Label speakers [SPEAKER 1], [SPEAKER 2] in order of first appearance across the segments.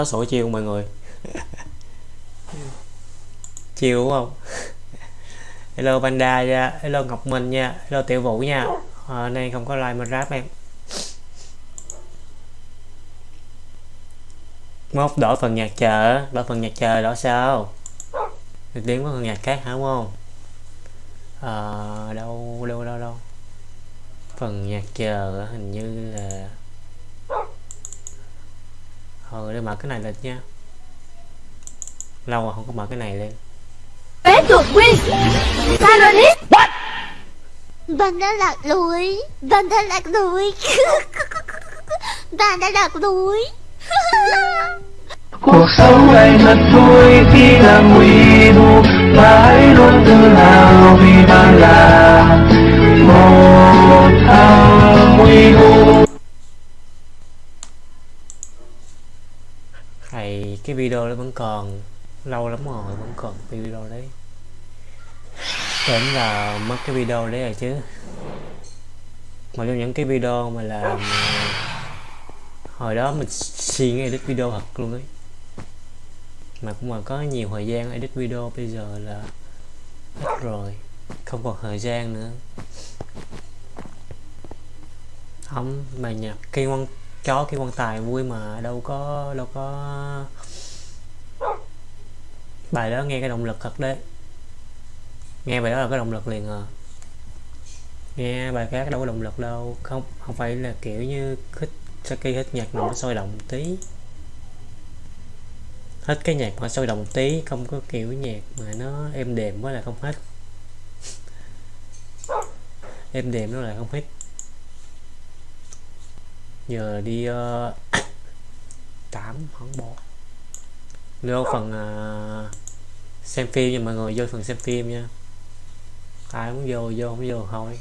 [SPEAKER 1] chó sủa chiều mọi người. Chiều đúng không? Hello panda nha hello ngọc minh nha hello tiểu vũ nha. À, nay không có like mà rap em. Mốt đổi phần nhạc chờ đổi phần nhạc chờ đổi sao? Được tiếng có phần nhạc khác hả đúng không? À, đâu đâu đâu đâu? Phần nhạc chờ hình như là thôi để mở cái này lên nha. Lâu rồi không có mở cái này lên.
[SPEAKER 2] Bé chuột win. Đi Bạn đã lạc lối. Bạn đã lạc lối. Bạn đã lạc lối.
[SPEAKER 3] Cuộc sống này thật vui khi làm nguy thu và hãy luôn tự hào vì bạn là một thằng nguy thu
[SPEAKER 1] thầy cái video nó vẫn còn, lâu lắm rồi vẫn còn cái video đấy. Tưởng là mất cái video đấy rồi chứ. Một trong những cái video mà làm ờ, hồi đó mình xin edit video thật luôn ấy. Mà cũng mà có nhiều thời gian edit video, bây giờ là hết rồi, không còn thời gian nữa. Không, mà nhạc khi quan chó khi quan tài vui mà đâu có đâu có bài đó nghe cái động lực thật đấy. Nghe bài đó là cái động lực liền à. Nghe bài khác đâu có động lực đâu. Không không phải là kiểu như hết Saki hết nhạc nó sôi động một tí. Hết cái nhạc mà sôi động một tí không có kiểu nhạc mà nó êm đềm quá là không hết. Êm đềm nó là không hết. Giờ đi uh, tám hòn bộ vô phần uh, xem phim nha mọi người vô phần xem phim nha. Ai muốn vô vô không vô thôi.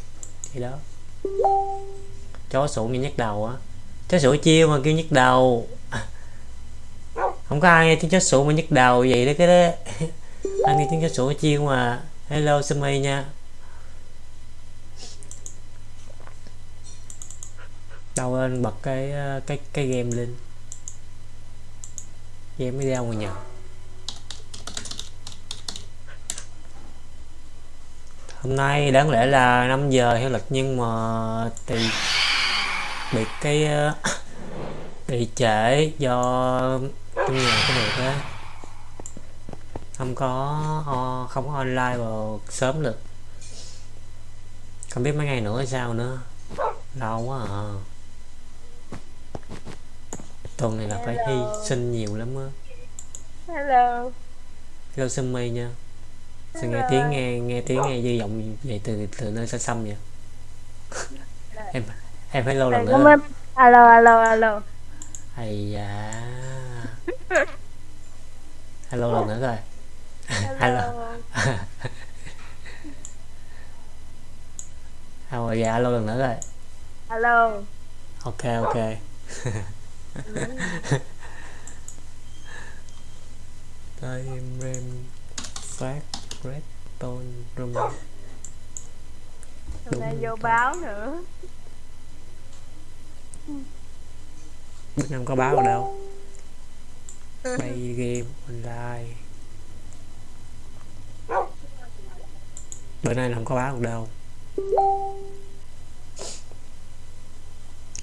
[SPEAKER 1] Thì đó. Chó sủa nghe nhắc đầu á. Chó sủa chiêu mà kêu nhức đầu. Không có ai nghe tiếng chó sủa mà nhức đầu vậy đó cái đó. Anh nghe tiếng chó sủa chiêu mà hello sumi nha. Đâu lên bật cái à, cái cái game lên game mới đeo mà nhờ hôm nay đáng lẽ là 5 giờ theo lịch nhưng mà thì bị cái ờ, bị trễ do trong nhà có việc á không có ờ, không có online vào sớm được. Không biết mấy ngày nữa sao nữa. Lâu quá à tuần này là phải hy sinh nhiều lắm á.
[SPEAKER 4] Hello.
[SPEAKER 1] Hello sumi nha. Sao nghe tiếng nghe nghe tiếng nghe dư giọng vậy từ từ nơi xa xăm vậy? Em em phải lâu lần nữa
[SPEAKER 4] alo alo alo.
[SPEAKER 1] Hay da. Hello lần nữa rồi. Hello. Hello dạ alo lần nữa rồi.
[SPEAKER 4] Alo.
[SPEAKER 1] Ok ok time rem phát red tone room.
[SPEAKER 4] Hôm nay vô báo nữa.
[SPEAKER 1] Bữa năm có báo ở đâu? Bay game online. Bữa nay không có báo ở đâu.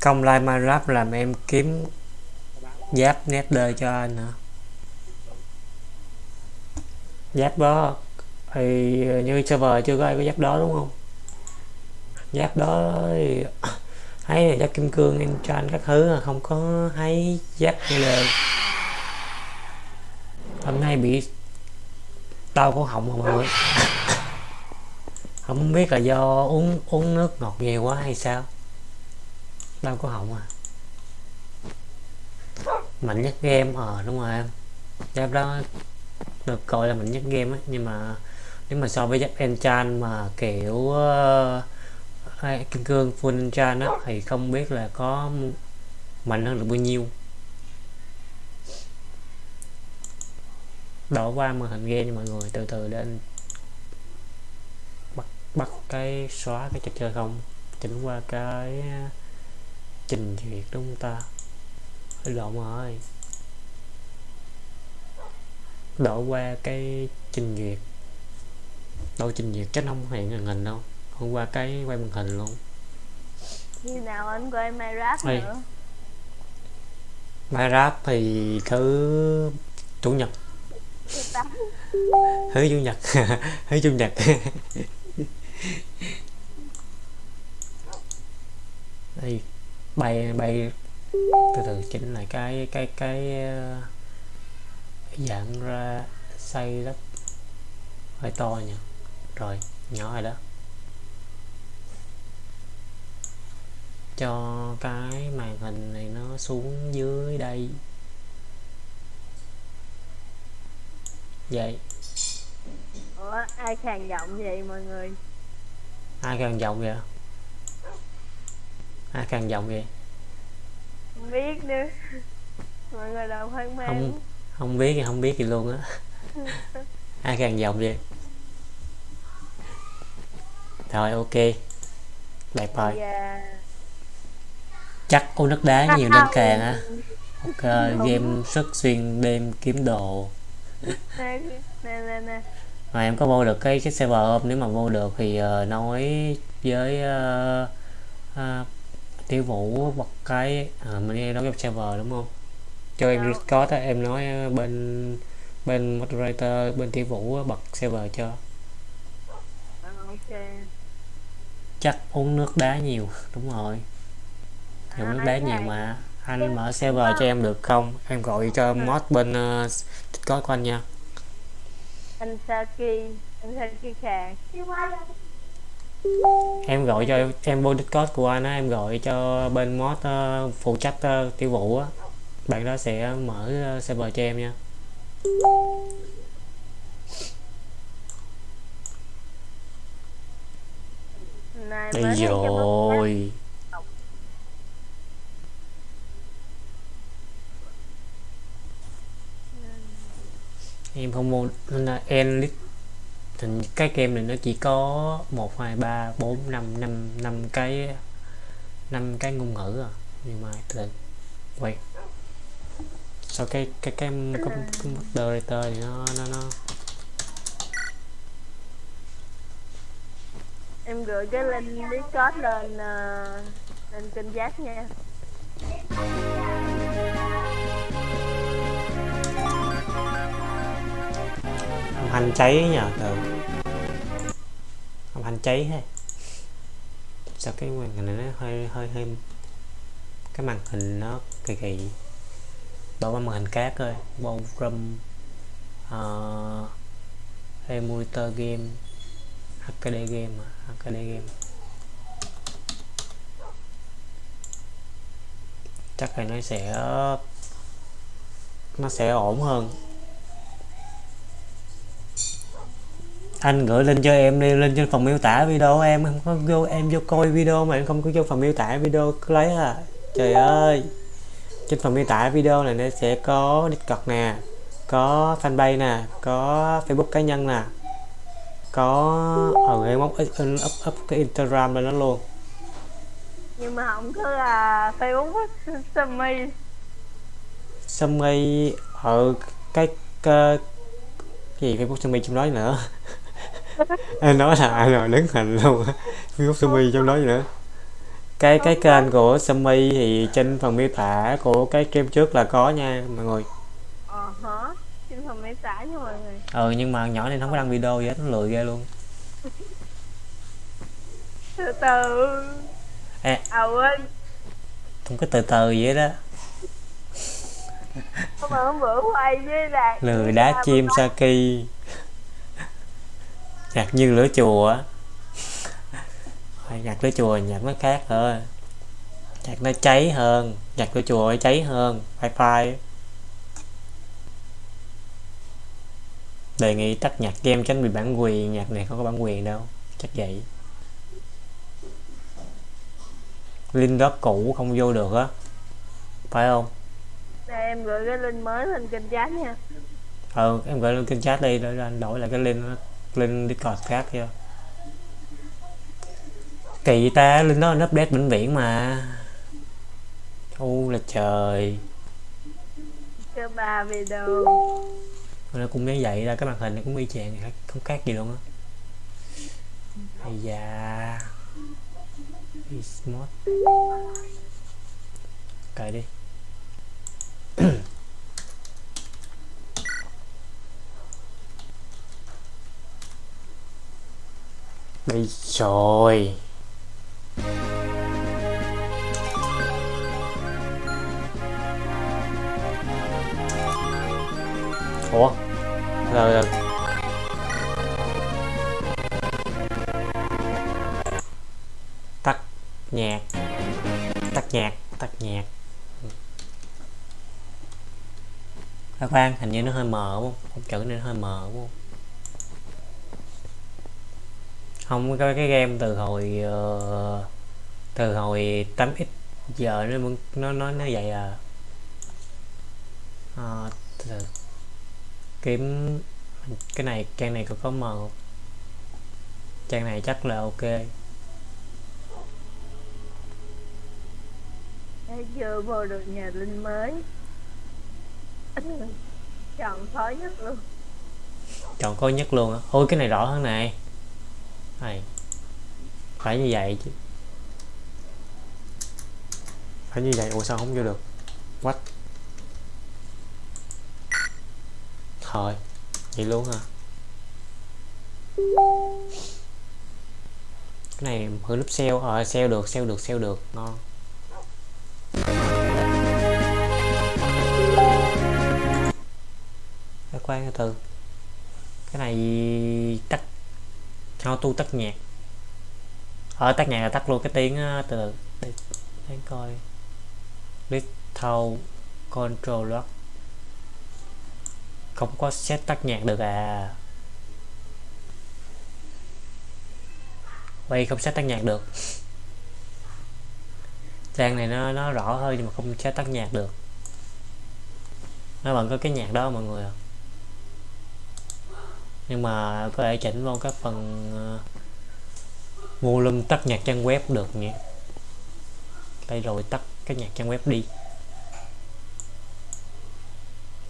[SPEAKER 1] Công like Minecraft làm em kiếm giáp nether cho anh hả? Giáp đó, thì như server chưa có ai có giáp đó đúng không? Giáp đó thì thấy là giáp kim cương em cho anh các thứ không có thấy giáp như hôm nay bị đau cổ họng mọi người. Không biết là do uống uống nước ngọt nhiều quá hay sao? Đau cổ họng à? Mạnh nhất game ờ đúng rồi em. Giáp đó được gọi là mạnh nhất game á nhưng mà nếu mà so với giáp enchant mà kiểu uh, kim cương full enchant á thì không biết là có mạnh hơn được bao nhiêu. Đổ qua màn hình game mọi người từ từ đến bắt bắt cái xóa cái trò chơi không. Chỉnh qua cái ờ, trình duyệt đúng không ta? Lộn rồi. Đổ qua cái trình duyệt. Đâu trình duyệt chắc không hiện màn hình đâu. Hôm qua cái quay màn hình luôn.
[SPEAKER 4] Khi nào anh quay Minecraft
[SPEAKER 1] Ê.
[SPEAKER 4] nữa?
[SPEAKER 1] Minecraft thì thứ chủ nhật.
[SPEAKER 4] Thứ
[SPEAKER 1] chủ nhật. Thứ chủ nhật. Đây bay bay từ từ chỉnh lại cái cái cái ờ, dạng ra xây đất hơi to nha. Rồi nhỏ rồi đó. Cho cái màn hình này nó xuống dưới đây. Vậy.
[SPEAKER 4] Ủa, ai khàn giọng vậy mọi người?
[SPEAKER 1] ai càng giọng vậy? Ai càng giọng vậy
[SPEAKER 4] Không biết nữa. Mọi người đâu hoang mang.
[SPEAKER 1] không không biết thì không biết gì luôn á. Ai càng giọng vậy? Rồi ok. Đẹp rồi
[SPEAKER 4] Dạ.
[SPEAKER 1] chắc có nước đá nhiều nên càng á. Ok game sức xuyên đêm kiếm đồ.
[SPEAKER 4] Nè, nè, nè,
[SPEAKER 1] mà em có vô được cái cái server không nếu mà vô được thì ờ, nói với uh, uh, tiêu vũ bật cái uh, mình nghe nói cái server đúng không cho em
[SPEAKER 4] Đâu.
[SPEAKER 1] Discord á em nói ờ, bên bên moderator bên tiêu vũ bật server cho
[SPEAKER 4] Ờ, ok.
[SPEAKER 1] chắc uống nước đá nhiều đúng rồi dùng
[SPEAKER 4] À,
[SPEAKER 1] nước đá nhiều mà anh mở server cho em được không em gọi cho mod bên uh, Discord của anh nha
[SPEAKER 4] Anh Saki. Anh Saki khàn.
[SPEAKER 1] Em gọi cho em vô Discord của anh á em gọi cho bên mod ờ, phụ trách ờ, tiêu vụ á. Bạn đó sẽ mở ờ, server cho em nha.
[SPEAKER 4] Này
[SPEAKER 1] đây rồi em không mua nên là Enlit thì cái game này nó chỉ có một hai ba bốn năm năm năm cái năm cái ngôn ngữ à. Nhưng mà từ quay sau cái cái cái cái, moderator thì nó nó nó
[SPEAKER 4] em gửi cái link Discord lên ờ, lên kênh giác nha.
[SPEAKER 1] Hành cháy nhờ từ. Âm hành cháy ha. Sao cái màn hình này nó hơi hơi hơi cái màn hình nó kỳ kỳ. Đổi qua màn hình khác thôi. Bao rum uh, ờ, emulator game HD game à, HD game. Chắc là nó sẽ nó sẽ ổn hơn. Anh gửi link cho em đi lên trên phần miêu tả video em không có vô em vô coi video mà em không có vô phần miêu tả video cứ lấy à. Trời ơi. Trên phần miêu tả video này nó sẽ có Discord nè có fanpage nè có Facebook cá nhân nè có ở em up, up, up, up cái Instagram lên đó luôn.
[SPEAKER 4] Nhưng mà không có là Facebook Sammy
[SPEAKER 1] Sammy ở cái, cái gì Facebook Sammy trong đó nữa em nói là ai rồi đứng hình luôn. Facebook Sammy trong đó nữa? Cái cái kênh của Sammy thì trên phần miêu tả của cái game trước là có nha mọi người.
[SPEAKER 4] Ờ hả? Trên phần miêu tả nha mọi người.
[SPEAKER 1] Ừ nhưng mà nhỏ này nó không có đăng video gì hết nó lười ghê luôn.
[SPEAKER 4] Từ từ.
[SPEAKER 1] Ê.
[SPEAKER 4] à quên.
[SPEAKER 1] Không có từ từ vậy đó
[SPEAKER 4] hôm bữa hôm bữa quay với đạt
[SPEAKER 1] lười đá chim Saki nhạc như lửa chùa á. Thôi, nhạc lửa chùa nhạc nó khác thôi nhạc nó cháy hơn nhạc lửa chùa cháy hơn phai phai đề nghị tắt nhạc game tránh bị bản quyền nhạc này không có bản quyền đâu chắc vậy. Link đó cũ không vô được á phải không?
[SPEAKER 4] Đây, em gửi cái link mới lên kênh chat nha.
[SPEAKER 1] Ừ em gửi lên kênh chat đi để anh đổi lại cái link link discord khác cho kỳ ta link đó nó update vĩnh viễn mà. U là trời.
[SPEAKER 4] Cho ba video
[SPEAKER 1] nó cũng như vậy ra cái màn hình nó cũng y chang không khác gì luôn á. Ây da. Smart cài đi đây rồi. Ủa? Rồi rồi tắt nhạc. Tắt nhạc tắt nhạc. Các khoan, hình như nó hơi mờ đúng không? Không chữ nên hơi mờ đúng không? Không cái cái game từ hồi ờ, từ hồi 8x giờ nó nó nó nó vậy à. Từ từ. kiếm cái này trang này có có mờ không trang này chắc là ok.
[SPEAKER 4] Vừa vô được nhà linh mới. Chọn khó nhất luôn.
[SPEAKER 1] Chọn coi nhất luôn á. Ôi cái này rõ hơn này này phải như vậy chứ. Phải như vậy, ủa sao không vô được? What? Thôi vậy luôn hả? Cái này hư lúc sale ờ sale được sale được sale được. Ngon. Cái khoan từ. Từ cái này tắt auto tắt nhạc. Ở tắt nhạc là tắt luôn cái tiếng từ từ để, để coi. Little control lock không có set tắt nhạc được à. Quay không set tắt nhạc được. Trang này nó nó rõ hơn nhưng mà không set tắt nhạc được. Nó vẫn có cái nhạc đó mọi người ạ nhưng mà có thể chỉnh vào các phần ờ, volume tắt nhạc trang web được nhỉ? Đây rồi tắt cái nhạc trang web đi.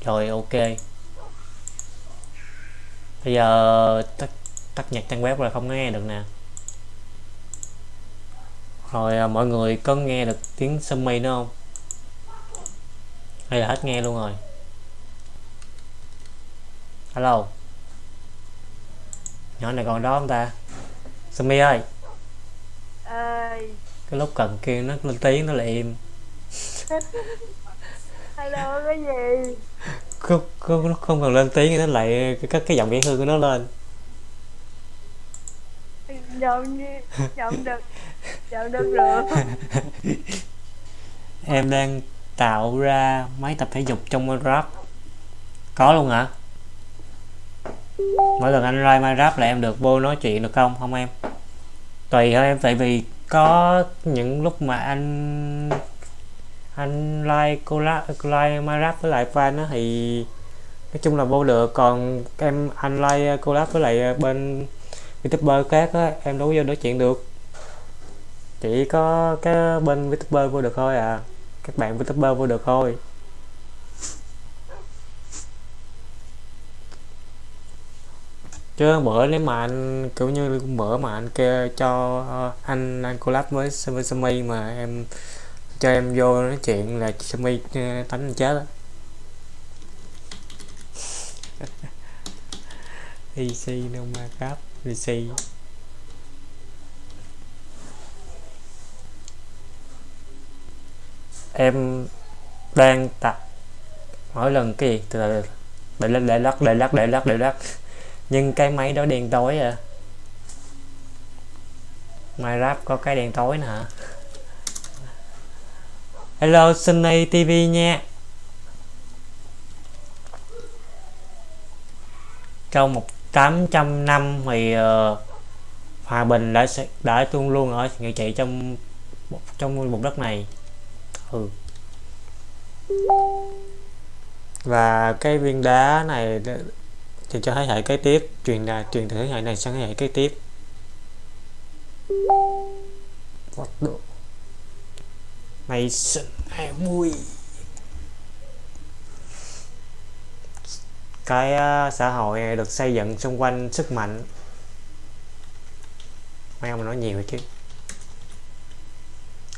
[SPEAKER 1] Rồi ok. Bây giờ tắt tắt nhạc trang web rồi không nghe được nè. Rồi à, mọi người có nghe được tiếng summy mây nữa không? Hay là hết nghe luôn rồi? Hello nhỏ này còn đó không ta? Sumi ơi.
[SPEAKER 4] Ơi
[SPEAKER 1] cái lúc cần kêu nó lên tiếng nó là im.
[SPEAKER 4] Hello cái gì?
[SPEAKER 1] Không, không, nó không cần lên tiếng thì nó lại cất cái giọng dễ thương của nó lên.
[SPEAKER 4] Giọng giọng được giọng được rồi.
[SPEAKER 1] Em đang tạo ra máy tập thể dục trong Minecraft có luôn hả mỗi lần anh like Minecraft là em được vô nói chuyện được không? Không em. Tùy thôi em, tại vì có những lúc mà anh anh like cô like Minecraft với lại fan á, thì nói chung là vô được. Còn em, anh like collab với lại bên youtuber khác á, em đâu có vô nói chuyện được. Chỉ có cái bên youtuber vô được thôi à. Các bạn youtuber vô được thôi. Chứ bữa nếu mà anh, kiểu như bữa mà anh kêu cho ờ, anh anh collab với với Sumi mà em cho em vô nói chuyện là Sammy ờ, tánh chết á. EC no ma cáp EC em đang tập mỗi lần cái gì? Từ từ. Để lắc để lắc để lắc để lắc để lắc nhưng cái máy đó đèn tối à. Minecraft có cái đèn tối nè Hello Sunny TV nha. Trong một 800 năm thì uh, hòa bình đã đã tuôn luôn ở người chị trong trong vùng đất này. Ừ. Và cái viên đá này thì cho thế hệ kế tiếp truyền là truyền từ thế hệ này sang thế hệ kế tiếp. What sinh Mason 20 cái uh, xã hội này được xây dựng xung quanh sức mạnh. Mấy ông nói nhiều chứ.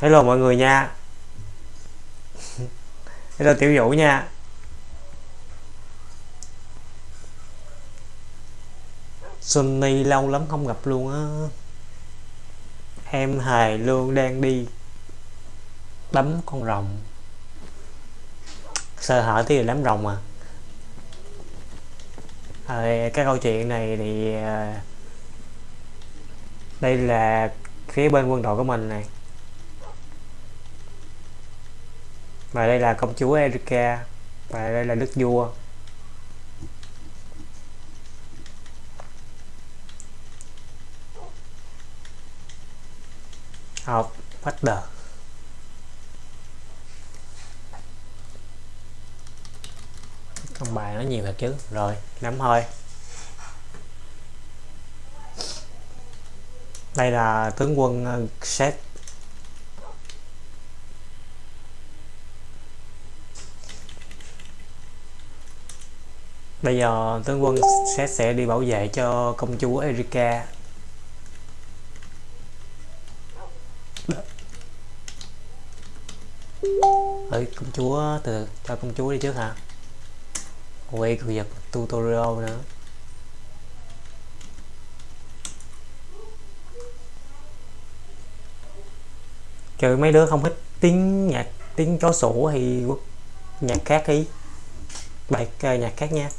[SPEAKER 1] Hello mọi người nha. Hello tiểu vũ nha. Sunny lâu lắm không gặp luôn á. Em hài luôn đang đi đấm con rồng. Sơ hở thì đám rồng à. Rồi, cái câu chuyện này thì à, đây là phía bên quân đội của mình này. Và đây là công chúa Erika. Và đây là đức vua. Học bắt đầu bài nó nhiều thật chứ. Rồi nắm thôi. Đây là tướng quân ờ, set bây giờ tướng quân set sẽ đi bảo vệ cho công chúa Erika. Ơi công chúa từ cho công chúa đi trước hả? Quay cự giật tutorial nữa. Trừ mấy đứa không thích tiếng nhạc tiếng chó sủa thì nhạc khác đi bài à, nhạc khác nha.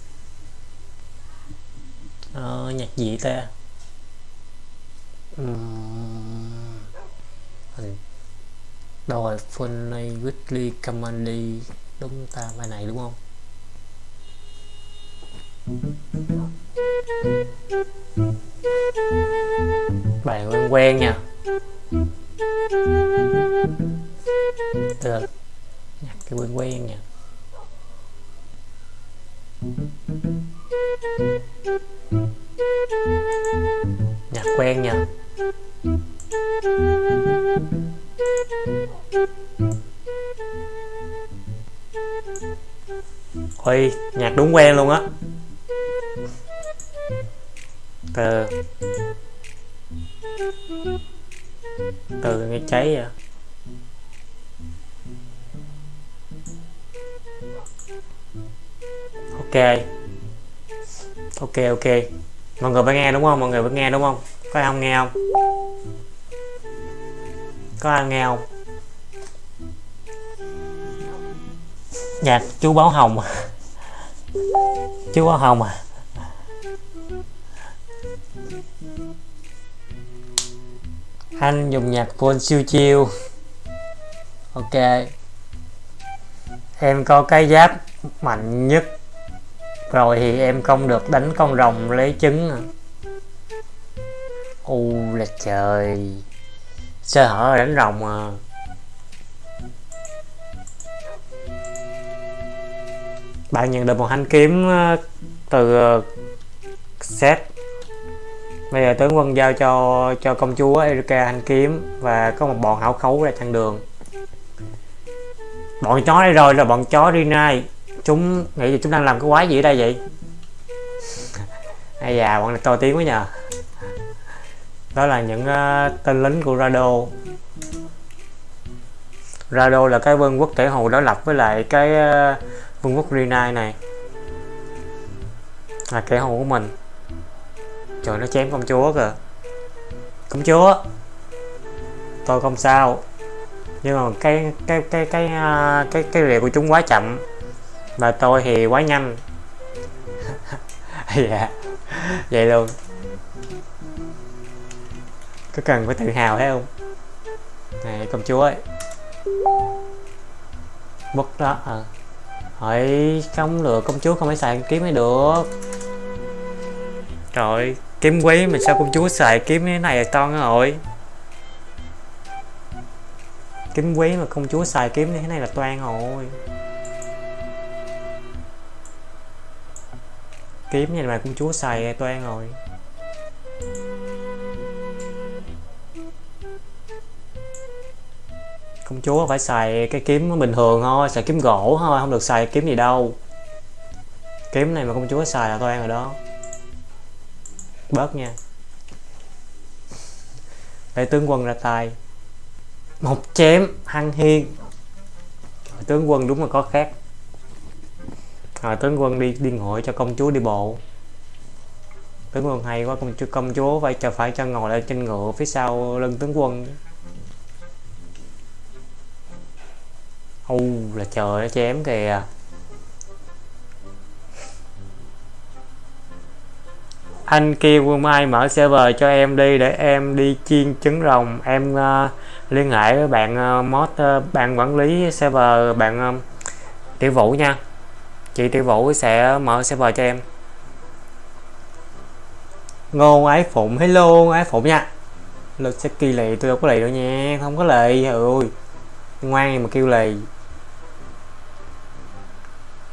[SPEAKER 1] Ờ, nhạc gì ta? Uhm rồi này Weekly Comedy đúng ta, bài này đúng không? Bài quen quen nha. Được nhạc cái quen quen nha. Nhạc quen nha ôi, nhạc đúng quen luôn á. Từ. Từ nghe cháy vậy ok. Ok ok. Mọi người phải nghe đúng không? Mọi người phải nghe đúng không? Có ai không nghe không? Có ai nghe không? Nhạc chú báo hồng à. chú báo hồng à. Anh dùng nhạc phone siêu chiêu. Ok. Em có cái giáp mạnh nhất. Rồi thì em không được đánh con rồng lấy trứng à. U là trời sơ hở, đánh rồng à. Bạn nhận được một thanh kiếm ờ, từ ờ, set bây giờ tướng quân giao cho cho công chúa Erika thanh kiếm và có một bọn hảo khấu ra chặn đường. Bọn chó đây rồi là bọn chó Rinai. Chúng nghĩ gì chúng đang làm cái quái gì ở đây vậy? Ai già bọn này to tiếng quá nhờ đó là những uh, tên lính của Rado. Rado là cái vương quốc kẻ hồ đối lập với lại cái uh, vương quốc Rinai này. Là kẻ hồ của mình. Trời nó chém công chúa kìa. Công chúa. Tôi không sao. Nhưng mà cái cái cái cái à, cái cái rìa của chúng quá chậm. Và tôi thì quá nhanh. Dạ. Vậy luôn có cần phải tự hào thấy không? Này, công chúa ấy bất đó à. hỏi không được công chúa không phải xài kiếm mới được. Trời, kiếm quý mà sao công chúa xài kiếm như thế này là toan rồi? Kiếm quý mà công chúa xài kiếm như thế này là toan rồi. Kiếm như mà công chúa xài là toan rồi. Công chúa phải xài cái kiếm bình thường thôi, xài kiếm gỗ thôi, không được xài kiếm gì đâu. Kiếm này mà công chúa xài là tôi ăn rồi đó. Bớt nha. Để tướng quân ra tay. Một chém, hăng hiên. Tướng quân đúng là có khác. Rồi tướng quân đi đi ngồi cho công chúa đi bộ. Tướng quân hay quá, công chúa công chúa phải cho phải cho ngồi lên trên ngựa phía sau lưng tướng quân. U là trời nó chém kìa. Anh kêu quân Mai mở server cho em đi để em đi chiên trứng rồng. Em uh, liên hệ với bạn uh, mod uh, bạn quản lý server bạn uh, Tiểu Vũ nha. Chị Tiểu Vũ sẽ mở server cho em. Ngôn ái phụng hello ái phụng nha. Lực sẽ kỳ lì tôi đâu có lì đâu nha không có lì. Ơi ngoan mà kêu lì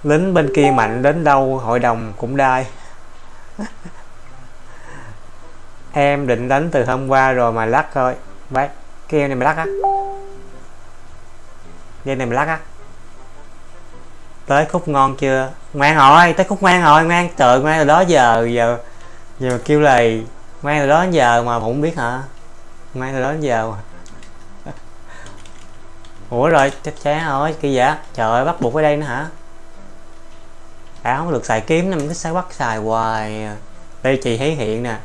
[SPEAKER 1] lính bên kia mạnh đến đâu hội đồng cũng đai. Em định đánh từ hôm qua rồi mà lắc thôi. Bác, cái em này mày lắc á. Dây này mày lắc á. Tới khúc ngon chưa? Ngoan rồi tới khúc ngoan rồi ngoan. Trời, ngoan từ đó giờ giờ giờ mà kêu lầy ngoan từ đó giờ mà cũng biết hả? Ngoan từ đó giờ mà. Ủa rồi, chắc chắn rồi kỳ vậy? Trời ơi, bắt buộc ở đây nữa hả? Đã không được xài kiếm nên mình cứ xài bắt xài hoài. Đây chị thấy hiện nè.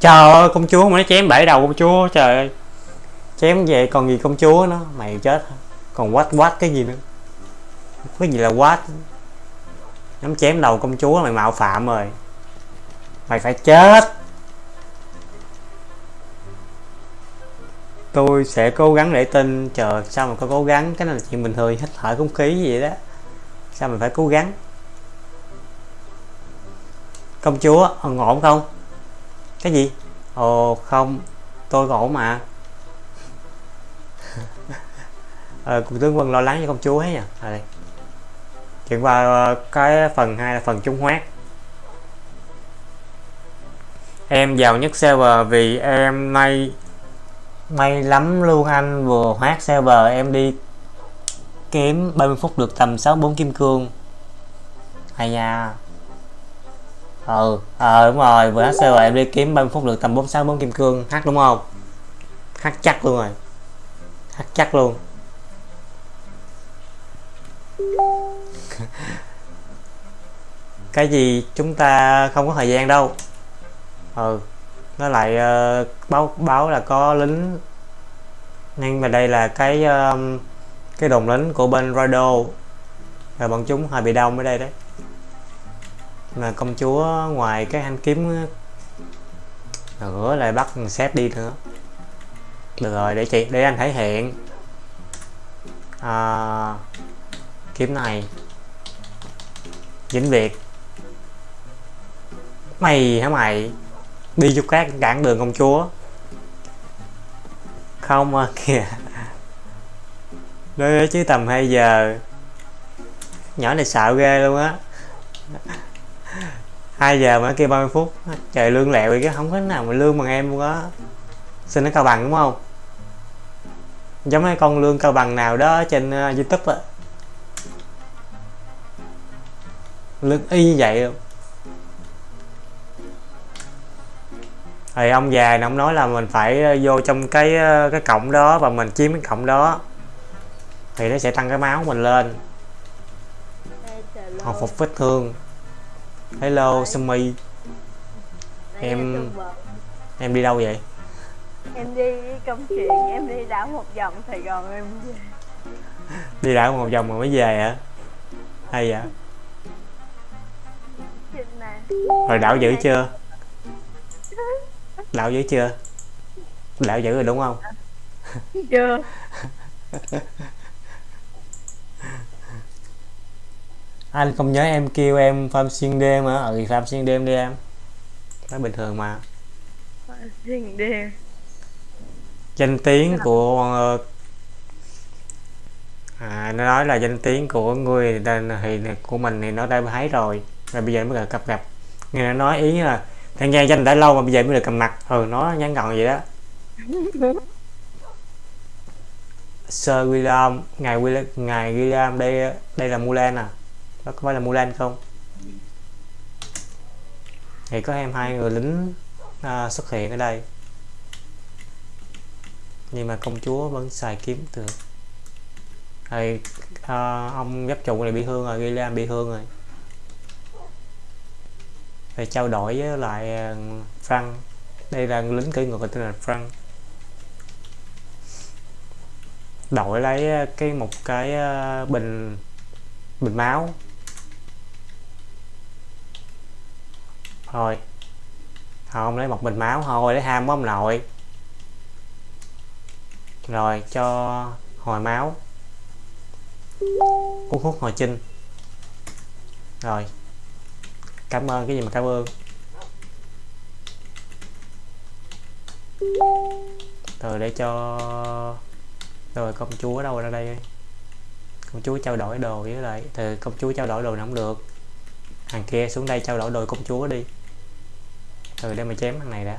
[SPEAKER 1] Trời ơi, công chúa mà nó chém bể đầu công chúa, trời ơi. Chém về còn gì công chúa nó mày chết. Còn quát quát cái gì nữa? Cái gì là quát? Nắm chém đầu công chúa, mày mạo phạm rồi. Mày phải chết. Tôi sẽ cố gắng để tin, chờ sao mà có cố gắng. Cái này là chuyện bình thường, hít thở không khí gì đó. Sao mình phải cố gắng? Công chúa ổn không? Cái gì? Ồ không. Tôi ổn mà. Ờ, cùng tướng quân lo lắng cho công chúa ấy nha à, đây. Chuyển qua ờ, cái phần hai là phần trung hoát em giàu nhất server vì em nay may lắm luôn anh. Vừa hoát server em đi kiếm 30 phút được tầm 64 kim cương. Hay nha ừ ờ đúng rồi vừa hát rồi em đi kiếm 30 phút được tầm 46 kim cương hát đúng không? Hát chắc luôn rồi. Hát chắc luôn. Cái gì chúng ta không có thời gian đâu. Ừ nó lại uh, báo báo là có lính. Nhưng mà đây là cái uh, cái đồn lính của bên Rado rồi bọn chúng hơi bị đông ở đây đấy mà công chúa ngoài cái thanh kiếm ờ, nữa lại bắt xét đi nữa. Được rồi để chị để anh thể hiện. À, kiếm này. Vĩnh việt. Mày hả mày? Đi chút các cản đường công chúa. Không à, kìa. Đấy chứ tầm 2 giờ. Nhỏ này xạo ghê luôn á. 2 giờ mà kia 30 phút. Trời lương lẹo vậy chứ không có nào mà lương bằng em luôn á. Xin nó cao bằng đúng không? Giống cái con lương cao bằng nào đó trên uh, youtube á. Lương y như vậy luôn. Thì ông già này ông nói là mình phải ờ, vô trong cái ờ, cái cổng đó và mình chiếm cái cổng đó. Thì nó sẽ tăng cái máu mình lên. Hồi phục vết thương hello Sumi em em đi đâu vậy?
[SPEAKER 4] Em đi công chuyện em đi đảo một vòng Sài Gòn em về.
[SPEAKER 1] Đi đảo một vòng mà mới về hả? Hay vậy? Rồi đảo dữ chưa? Đảo dữ chưa? Đảo dữ rồi đúng không?
[SPEAKER 4] Chưa
[SPEAKER 1] anh không nhớ em kêu em farm xuyên đêm hả? Ừ farm xuyên đêm đi em. Nói bình thường mà.
[SPEAKER 4] Xuyên đêm.
[SPEAKER 1] Danh tiếng của à nó nói là danh tiếng của người thì của mình thì nó đã thấy rồi. Rồi bây giờ mới gặp gặp. Nghe nó nói ý là thằng gia danh đã lâu mà bây giờ mới được cầm mặt. Ừ nó nhắn gọn vậy đó. Sir William ngài William ngài William đây đây là Mulan à đó có phải là Mulan không? Thì có em hai người lính à, xuất hiện ở đây. Nhưng mà công chúa vẫn xài kiếm được thì à, ông giáp trụ này bị thương rồi Gillian bị thương rồi. Thì trao đổi với lại à, Frank. Đây là lính cưỡi ngựa tên là Frank. Đổi lấy à, cái một cái à, bình bình máu. Thôi. Không lấy một bình máu thôi, lấy ham quá ông nội. Rồi, cho hồi máu. Uống thuốc hồi chinh. Rồi. Cảm ơn, cái gì mà cảm ơn? Rồi để cho rồi công chúa đâu ra đây công chúa trao đổi đồ với lại, từ công chúa trao đổi đồ nó không được. Thằng kia xuống đây trao đổi đồ công chúa đi từ đây mà chém thằng này đã.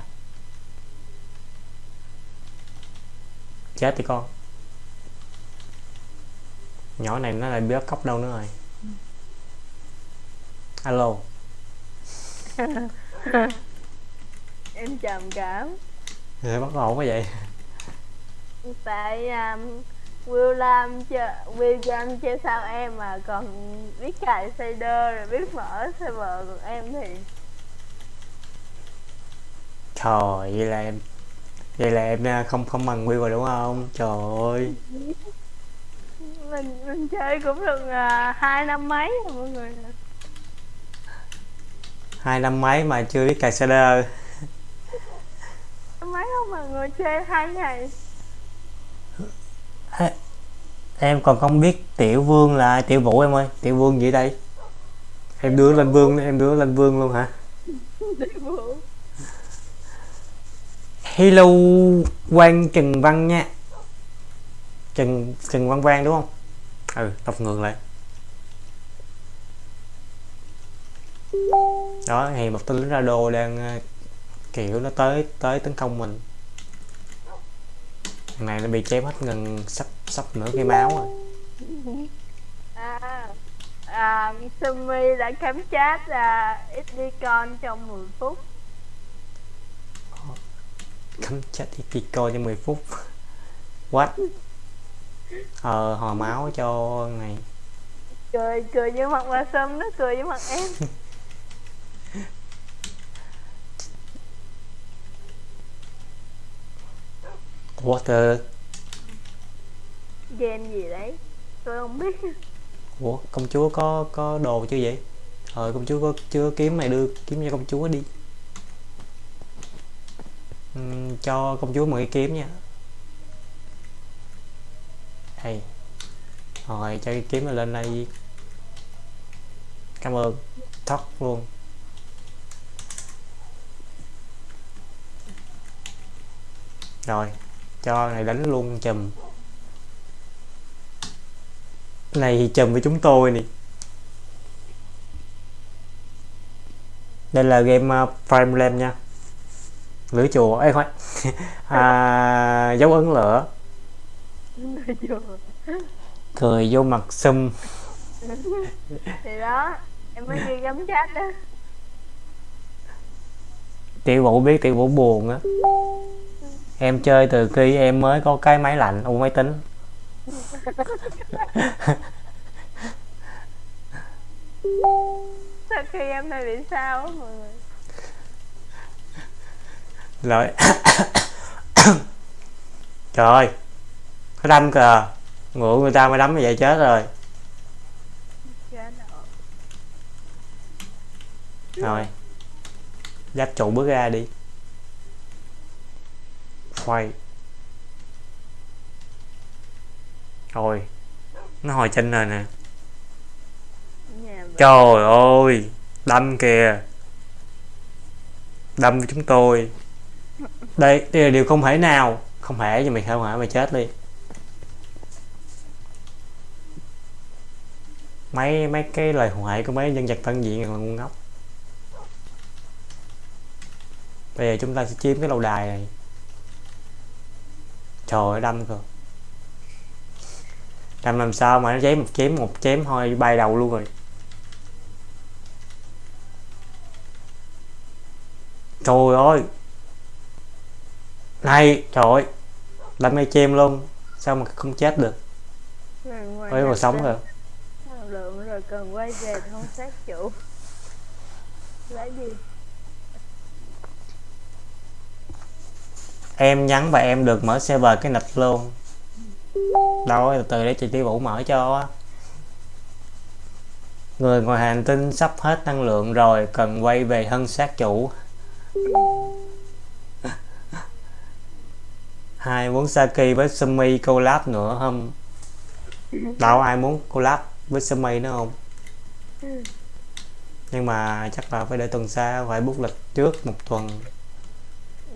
[SPEAKER 1] Chết thì con. Nhỏ này nó lại bị bắt cóc đâu nữa rồi. Alo.
[SPEAKER 4] Em trầm cảm.
[SPEAKER 1] Rồi bắt ổn quá vậy.
[SPEAKER 4] Tại um, William chơi William chơi sao em mà còn biết cài shader rồi biết mở server còn em thì
[SPEAKER 1] trời vậy là em vậy là em à, không không bằng Will rồi đúng không? Trời ơi.
[SPEAKER 4] Mình mình chơi cũng được uh, hai năm mấy rồi mọi người
[SPEAKER 1] hai năm mấy mà chưa biết cài shader
[SPEAKER 4] mấy không mà người chơi hai ngày.
[SPEAKER 1] Em còn không biết tiểu vương là ai. tiểu vũ em ơi tiểu vương gì đây? Em đưa lên vương em đưa lên vương luôn hả?
[SPEAKER 4] Đi bộ
[SPEAKER 1] hello quang trần văn nha. Trần trần văn quang đúng không? Ừ đọc ngược lại. Đó thì một tên lính ra đồ đang ờ, kiểu nó tới tới tấn công mình. Thằng này nó bị chém hết gần sắp sắp nửa cái máu rồi.
[SPEAKER 4] À, à, Sumi đã cắm chat là con trong 10 phút
[SPEAKER 1] cắm kỳ coi cho 10 phút. What ờ hồi máu cho này
[SPEAKER 4] cười cười với mặt bà Sum nó cười với mặt em.
[SPEAKER 1] Water.
[SPEAKER 4] Game gì đấy? Tôi không biết.
[SPEAKER 1] Ủa công chúa có có đồ chưa vậy? Ờ công chúa có chưa kiếm mày đưa kiếm cho công chúa đi cho công chúa một cái kiếm nha. Đây rồi cho cái kiếm lên đây. Cảm ơn. Thoát luôn. Rồi cho này đánh luôn chùm. Này thì chùm với chúng tôi nè. Đây là game ờ, uh, Prime Lamb nha lửa chùa. Ấy khoan. À, dấu ấn lửa. Cười vô mặt sum.
[SPEAKER 4] Thì đó em mới ghi gắm chat đó.
[SPEAKER 1] Tiểu vũ biết tiểu vũ buồn á. Em chơi từ khi em mới có cái máy lạnh u máy tính.
[SPEAKER 4] Sau khi em này bị sao mọi người
[SPEAKER 1] rồi. Trời ơi. Đâm kìa ngựa người ta mới đấm như vậy chết rồi.
[SPEAKER 4] Rồi.
[SPEAKER 1] dắt trụ bước ra đi. Quay rồi nó hồi chân rồi nè. Trời ơi. Đâm kìa. Đâm với chúng tôi đây đây là điều không thể nào. Không thể, nhưng mày không hả mày chết đi mấy mấy cái lời hoại của mấy nhân vật tân diện là ngu ngốc. Bây giờ chúng ta sẽ chiếm cái lâu đài này. Trời ơi, đâm cơ. Đâm làm sao mà nó chém một chém một, chém thôi bay đầu luôn rồi. Trời ơi! Này trời ơi. Đam mê chêm luôn. Sao mà không chết được? Ơi mà sống rồi.
[SPEAKER 4] Lượng rồi cần quay về không sát chủ. Lấy gì
[SPEAKER 1] em nhắn và em được mở server cái nịch luôn. Đâu từ từ để chị tiêu vũ mở cho người ngoài hành tinh sắp hết năng lượng rồi cần quay về thân xác chủ hai muốn Saki với Sumi collab nữa không? Đâu ai muốn collab với Sumi nữa không? Nhưng mà chắc là phải để tuần sau phải bút lịch trước một tuần.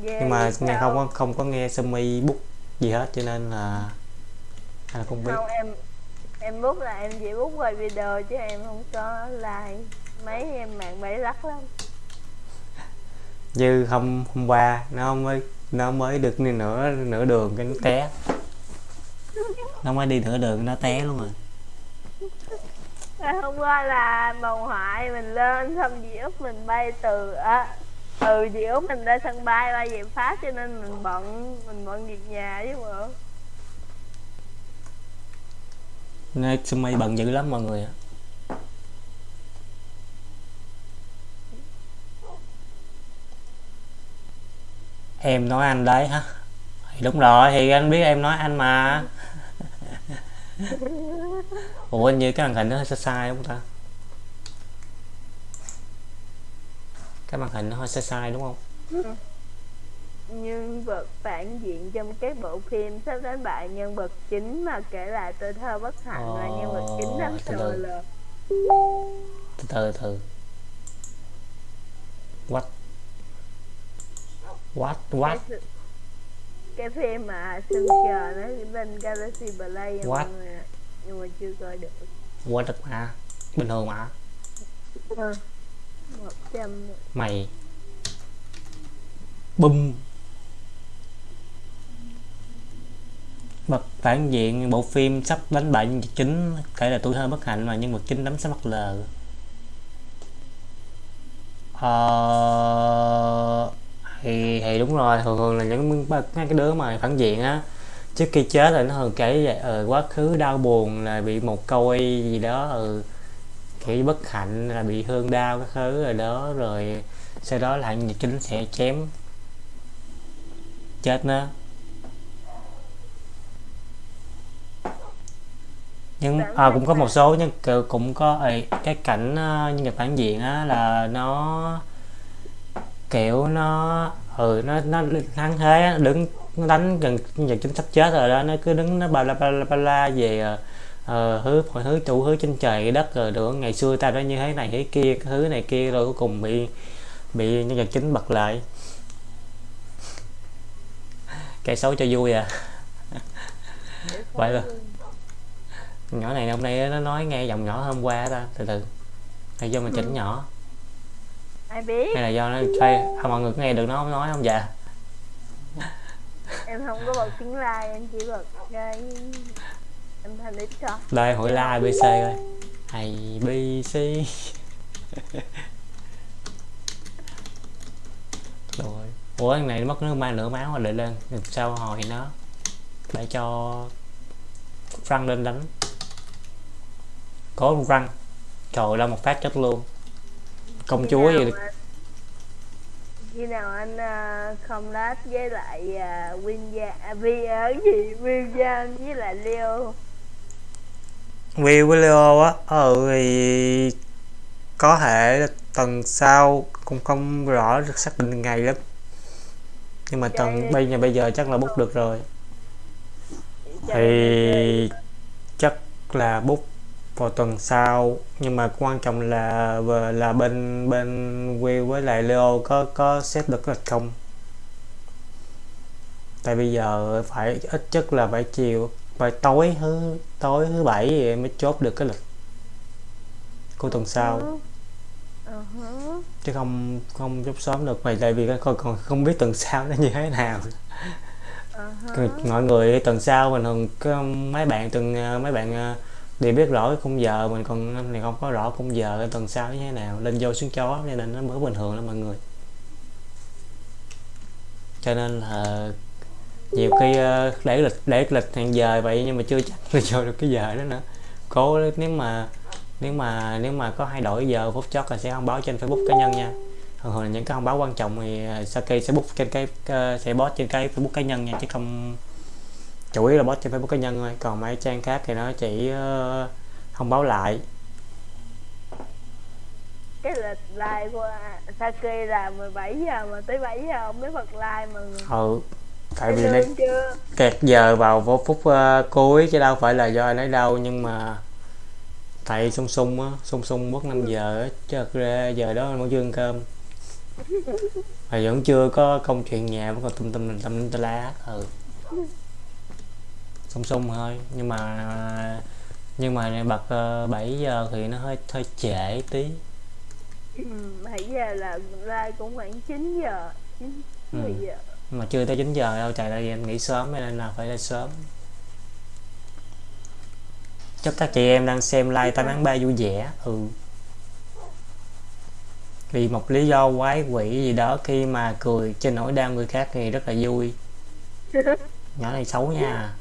[SPEAKER 4] Ghê
[SPEAKER 1] nhưng mà nghe không có không có nghe Sumi bút gì hết cho nên là hay là không biết.
[SPEAKER 4] Không em em bút là em chỉ bút quay video chứ em không có like. Mấy em mạng bẫy lắc lắm.
[SPEAKER 1] Như hôm hôm qua nó mới nó mới được đi nửa nửa đường cái nó té. Nó mới đi nửa đường nó té luôn rồi.
[SPEAKER 4] Ngày hôm qua là bầu hoại mình lên xong dì út mình bay từ à, ừ dì út mình ra sân bay bay về phát cho nên mình bận mình bận việc nhà chứ bộ.
[SPEAKER 1] Nên Sumi bận dữ lắm mọi người ạ em nói anh đấy hả? Thì đúng rồi thì anh biết em nói anh mà. Ủa như cái màn hình nó hơi sai sai đúng không ta? Cái màn hình nó hơi sai sai đúng không?
[SPEAKER 4] Nhân vật phản diện trong các bộ phim sắp đánh bại nhân vật chính mà kể lại tuổi thơ bất hạnh là nhân vật chính
[SPEAKER 1] Ồ, từ từ. từ từ từ. What what? What?
[SPEAKER 4] Cái, cái phim mà sân chờ nó bên Galaxy Play nhưng
[SPEAKER 1] What?
[SPEAKER 4] mà nhưng mà chưa coi được.
[SPEAKER 1] What được mà bình thường mà.
[SPEAKER 4] Một trăm.
[SPEAKER 1] Mày. Bum. Bậc phản diện bộ phim sắp đánh bại nhân vật chính kể là tuổi thơ bất hạnh mà nhân vật chính đấm sẽ mắc lờ. Ờ thì thì đúng rồi thường thường là những cái đứa mà phản diện á trước khi chết là nó thường kể về ờ, quá khứ đau buồn là bị một câu gì đó ừ, kiểu bất hạnh là bị thương đau cái thứ rồi đó rồi sau đó là vật chính sẽ chém chết nó. Nhưng à, cũng có một số nhưng cũng có ấy, cái cảnh ờ, nhân vật phản diện á là nó kiểu nó ừ nó nó thắng thế đứng nó đánh gần gần chính sắp chết rồi đó nó cứ đứng nó ba la ba la ba la về ờ, ờ, hứa mọi thứ chủ hứa trên trời đất rồi được. Ngày xưa ta đã như thế này thế kia cái thứ này kia rồi cuối cùng bị bị nhân vật chính bật lại. Kẻ xấu cho vui à. Vậy rồi nhỏ này hôm nay nó nói nghe giọng nhỏ hôm qua ta từ từ. Hay do mình chỉnh nhỏ
[SPEAKER 4] ai biết.
[SPEAKER 1] Hay là do nó chơi à, mọi người có nghe được nó không? Nói không? Dạ.
[SPEAKER 4] Em không có bật tiếng like em chỉ bật cái âm thanh ít cho.
[SPEAKER 1] Đây hỏi la abc coi. Hay bc rồi. Ủa thằng này mất nước mai nửa máu rồi để lên. Làm sao hồi nó để cho răng lên đánh. Có răng. Trời ra một phát chết luôn công
[SPEAKER 4] Khi
[SPEAKER 1] chúa gì
[SPEAKER 4] mà- khi nào anh uh, không lát với lại uh, Win Gia à, Vi ở gì? Will Giang với lại Leo.
[SPEAKER 1] Will với Leo á. Ừ thì có thể tuần sau cũng không rõ được xác định ngày lắm. Nhưng mà tuần bây giờ bây giờ chắc là bút được rồi. Thì chắc là bút vào tuần sau. Nhưng mà quan trọng là là bên bên Will với lại Leo có có xếp được lịch không? Tại bây giờ phải ít nhất là phải chiều phải tối thứ tối thứ bảy thì mới chốt được cái lịch của tuần sau.
[SPEAKER 4] Ờ hả.
[SPEAKER 1] chứ không không chốt sớm được. Vậy tại vì còn còn không biết tuần sau nó như thế nào.
[SPEAKER 4] Ờ.
[SPEAKER 1] Rồi mọi người tuần sau mình thường có mấy bạn từng ờ, mấy bạn để biết rõ cái khung giờ mình còn năm này không có rõ khung giờ tuần sau như thế nào. Lên vô xuống chó nên là nó mới bình thường lắm mọi người. Cho nên là nhiều khi ờ, để lịch để lịch hẹn giờ vậy nhưng mà chưa chắc là vô được cái giờ đó nữa. Cố nếu mà nếu mà nếu mà có hay đổi giờ phút chót là sẽ thông báo trên Facebook cá nhân nha. Thường thường là những cái thông báo quan trọng thì ờ, sau Saki sẽ book trên cái ờ, sẽ post trên cái Facebook cá nhân nha, chứ không chủ yếu là post trên Facebook cá nhân thôi còn mấy trang khác thì nó chỉ ờ, thông báo lại.
[SPEAKER 4] Cái lịch live của Saki là 17 giờ mà tới 7 giờ ông mới bật live mà
[SPEAKER 1] ừ tại vì nó kẹt giờ vào vô phút ờ, cuối chứ đâu phải là do ai lấy đâu nhưng mà tại sung sung á sung sung mất 5 giờ á chứ thật ra giờ đó vẫn chưa ăn cơm. Mà vẫn chưa có công chuyện nhà vẫn còn tum tum tâm tâm tà lá ừ sung sung thôi. Nhưng mà nhưng mà bật uh, 7 giờ thì nó hơi hơi trễ tí.
[SPEAKER 4] Ừ, 7 giờ là live cũng khoảng 9 giờ 9
[SPEAKER 1] Ừ.
[SPEAKER 4] 10 giờ.
[SPEAKER 1] Nhưng mà chưa tới 9 giờ đâu trời ơi em nghỉ sớm nên là phải lên sớm. Chúc các chị em đang xem like tám tháng ba vui vẻ. Ừ. Vì một lý do quái quỷ gì đó khi mà cười trên nỗi đau người khác thì rất là vui. Nhỏ này xấu nha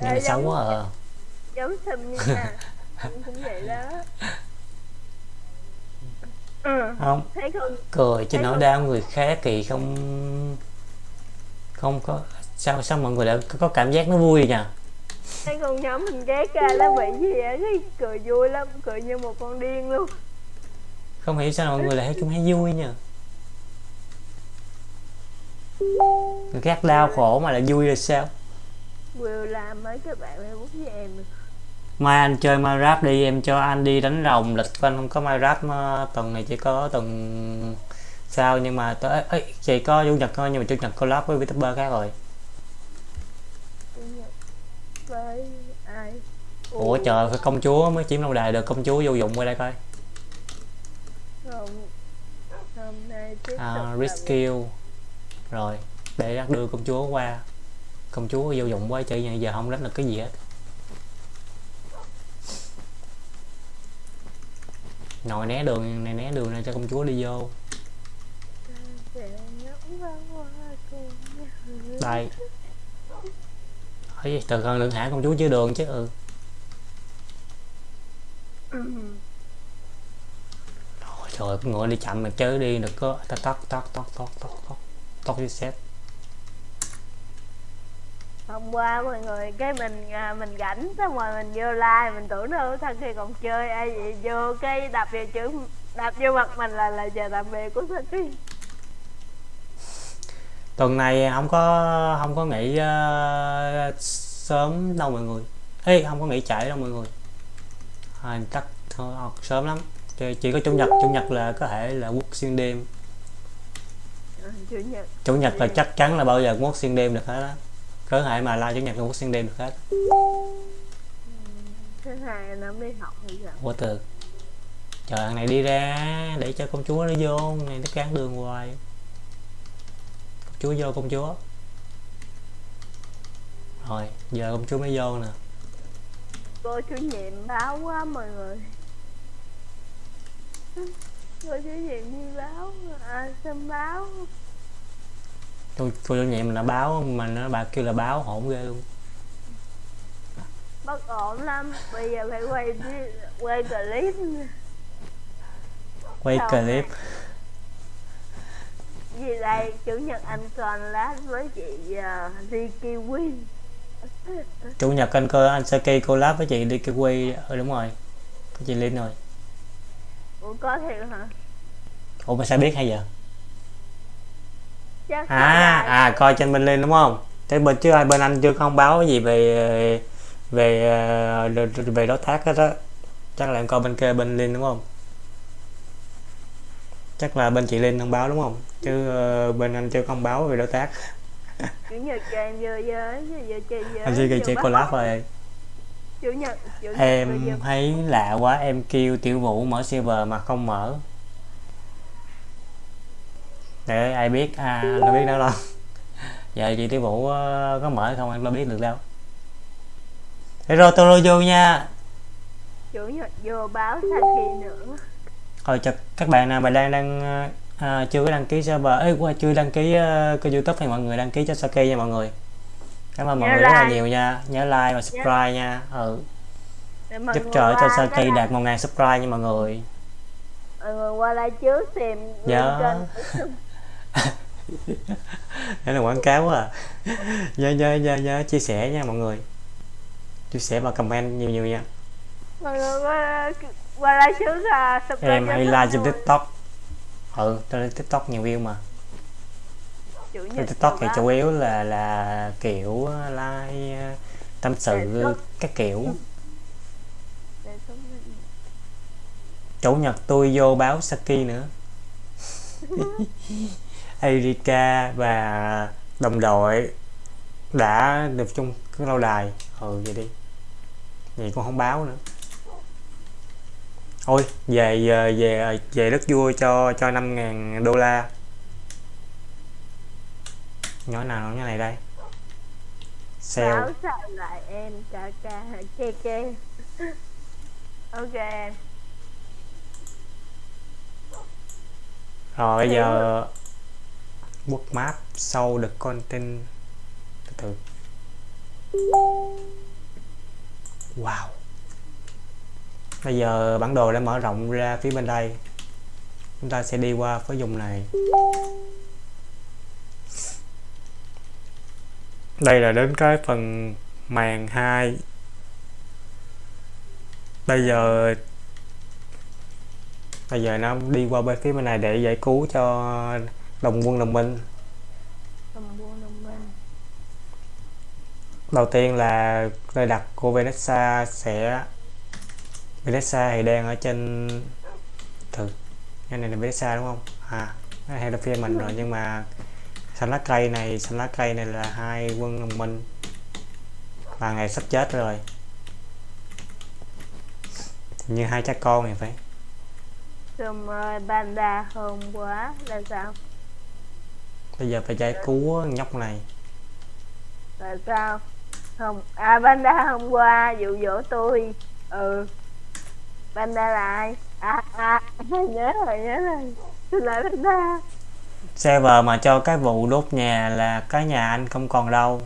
[SPEAKER 1] nhỏ này xấu quá à.
[SPEAKER 4] giống sim nha cũng vậy đó. Ừ,
[SPEAKER 1] không.
[SPEAKER 4] Thấy không?
[SPEAKER 1] Cười trên nỗi đau người khác thì không không có sao sao mọi người lại có, cảm giác nó vui nha
[SPEAKER 4] thấy con nhóm mình ghét ra nó bị gì á cười vui lắm cười như một con điên luôn.
[SPEAKER 1] Không hiểu sao mọi người lại thấy chúng thấy vui nha người khác đau khổ mà lại vui là sao
[SPEAKER 4] Will làm mấy cái bạn Facebook với em
[SPEAKER 1] mai anh chơi Minecraft đi em cho anh đi đánh rồng. Lịch của anh không có Minecraft mà tuần này chỉ có tuần sau nhưng mà tới ấy, chỉ có chủ nhật thôi nhưng mà chủ nhật collab với VTuber khác rồi.
[SPEAKER 4] Với ai?
[SPEAKER 1] Ủa trời công chúa mới chiếm lâu đài được công chúa vô dụng qua đây coi.
[SPEAKER 4] Hôm, hôm nay tiếp
[SPEAKER 1] à,
[SPEAKER 4] tục
[SPEAKER 1] rescue rồi để đưa công chúa qua công chúa vô dụng quá chơi giờ không đánh được cái gì hết. Ngồi né đường này né đường này cho công chúa đi vô. Đây. Ấy từ gần đừng hạ công chúa dưới đường chứ ừ. Rồi trời ơi, con ngựa đi chậm mà chơi đi được có tắt tắt tắt tắt tắt tắt tắt tắt tắt
[SPEAKER 4] hôm qua mọi người cái mình à, mình rảnh xong rồi mình vô like mình tưởng đâu thằng kia còn chơi. Ai vậy? Vô cái đập vào chữ đập vô mặt mình là là giờ tạm biệt của Saki
[SPEAKER 1] tuần này không có không có nghỉ ờ, sớm đâu mọi người. Ê, không có nghỉ trễ đâu mọi người. À, chắc thôi, học sớm lắm. Chỉ, chỉ có chủ nhật chủ nhật là có thể là quốc xuyên đêm.
[SPEAKER 4] Chủ nhật.
[SPEAKER 1] Chủ nhật là chắc chắn là bao giờ quốc xuyên đêm được hết á cơ hội mà la chủ nhật quốc xuyên đêm được hết.
[SPEAKER 4] Thứ hai nó đi học sao
[SPEAKER 1] ủa từ. Trời thằng này đi ra để cho công chúa nó vô này nó cản đường hoài. Công chúa vô công chúa. Rồi giờ công chúa mới vô nè.
[SPEAKER 4] Cô chủ nhiệm báo quá mọi người. Cô chủ nhiệm đi báo à, xem báo
[SPEAKER 1] cô, cô chủ nhiệm là báo mà nó bà kêu là báo hổn ghê luôn.
[SPEAKER 4] Bất ổn lắm bây giờ phải quay quay clip.
[SPEAKER 1] Quay
[SPEAKER 4] Sao
[SPEAKER 1] clip.
[SPEAKER 4] gì đây chủ nhật anh còn lát với chị uh, Ricky Win.
[SPEAKER 1] Chủ nhật anh cơ anh Saki collab với chị kêu quay ừ đúng rồi. Chị Linh rồi.
[SPEAKER 4] Ủa có thiệt hả?
[SPEAKER 1] Ủa mà sao biết hay giờ à à coi trên bên Linh đúng không? Thế bên chứ ai bên anh chưa có thông báo gì về về ờ, về đối tác hết á. Chắc là em coi bên kia bên Linh đúng không? Chắc là bên chị Linh thông báo đúng không? Chứ ờ, bên anh chưa có thông báo về đối tác.
[SPEAKER 4] Chủ nhật cho em vô với vô chơi với
[SPEAKER 1] anh kêu
[SPEAKER 4] vô
[SPEAKER 1] chị collab rồi.
[SPEAKER 4] Chủ nhật chủ nhật
[SPEAKER 1] em thấy lạ quá em kêu tiểu vũ mở server mà không mở để ai biết à anh đâu biết đâu đâu. Giờ chị tiểu vũ ờ, có mở không anh? Đâu biết được đâu. Rồi tôi vô nha.
[SPEAKER 4] Chủ nhật vô báo Saki nữa.
[SPEAKER 1] Rồi cho các bạn nào mà đang đang ờ, à, chưa có đăng ký server. Ấy qua chưa đăng ký uh, kênh youtube thì mọi người đăng ký cho Saki nha mọi người. Cảm ơn mọi
[SPEAKER 4] Nhớ
[SPEAKER 1] người rất là
[SPEAKER 4] like.
[SPEAKER 1] nhiều nha. Nhớ like và subscribe nha. Ừ.
[SPEAKER 4] Mọi
[SPEAKER 1] giúp trợ cho Saki đạt 1.000 subscribe nha mọi người.
[SPEAKER 4] Mọi người qua like trước tìm
[SPEAKER 1] Dạ.
[SPEAKER 4] link kênh
[SPEAKER 1] đây là quảng cáo à. Nhớ nhớ nhớ nhớ chia sẻ nha mọi người. Chia sẻ và comment nhiều nhiều nha.
[SPEAKER 4] Mọi người qua qua like trước là subscribe
[SPEAKER 1] em hay like trên tiktok. Ừ trên tiktok nhiều view mà. Trên tiktok thì chủ yếu là là kiểu like tâm sự các kiểu.
[SPEAKER 4] Xuống.
[SPEAKER 1] Chủ nhật tôi vô báo Saki nữa Erika và đồng đội đã được chung cái lâu đài. Ừ vậy đi. Vậy cũng không báo nữa. Ôi về về về về đất vua cho cho 5.000 đô la. Nhỏ nào nhỏ này đây? Sale.
[SPEAKER 4] Báo sao lại em? Ca ca kê kê ok. Em
[SPEAKER 1] rồi bây giờ book sau the content. Từ từ. Wow. Bây giờ bản đồ đã mở rộng ra phía bên đây. Chúng ta sẽ đi qua phía vùng này. Đây là đến cái phần màn 2 bây giờ bây giờ nó đi qua bên phía bên này để giải cứu cho đồng quân đồng minh.
[SPEAKER 4] Cầm buôn đồng minh.
[SPEAKER 1] Đầu tiên là nơi đặt của Vanessa sẽ Vanessa thì đang ở trên thử. Cái này là Vanessa đúng không? À cái này là phía mình rồi nhưng mà xanh lá cây này xanh lá cây này là hai quân đồng minh. Và ngày sắp chết rồi. Như hai cha con này phải.
[SPEAKER 4] Xong rồi panda hôm quá là sao
[SPEAKER 1] bây giờ phải giải cứu nhóc này.
[SPEAKER 4] Là sao? Không à panda hôm qua dụ dỗ tôi. Ừ. Panda là ai? À à nhớ rồi nhớ rồi. Tôi là panda.
[SPEAKER 1] Server mà cho cái vụ đốt nhà là cái nhà anh không còn đâu.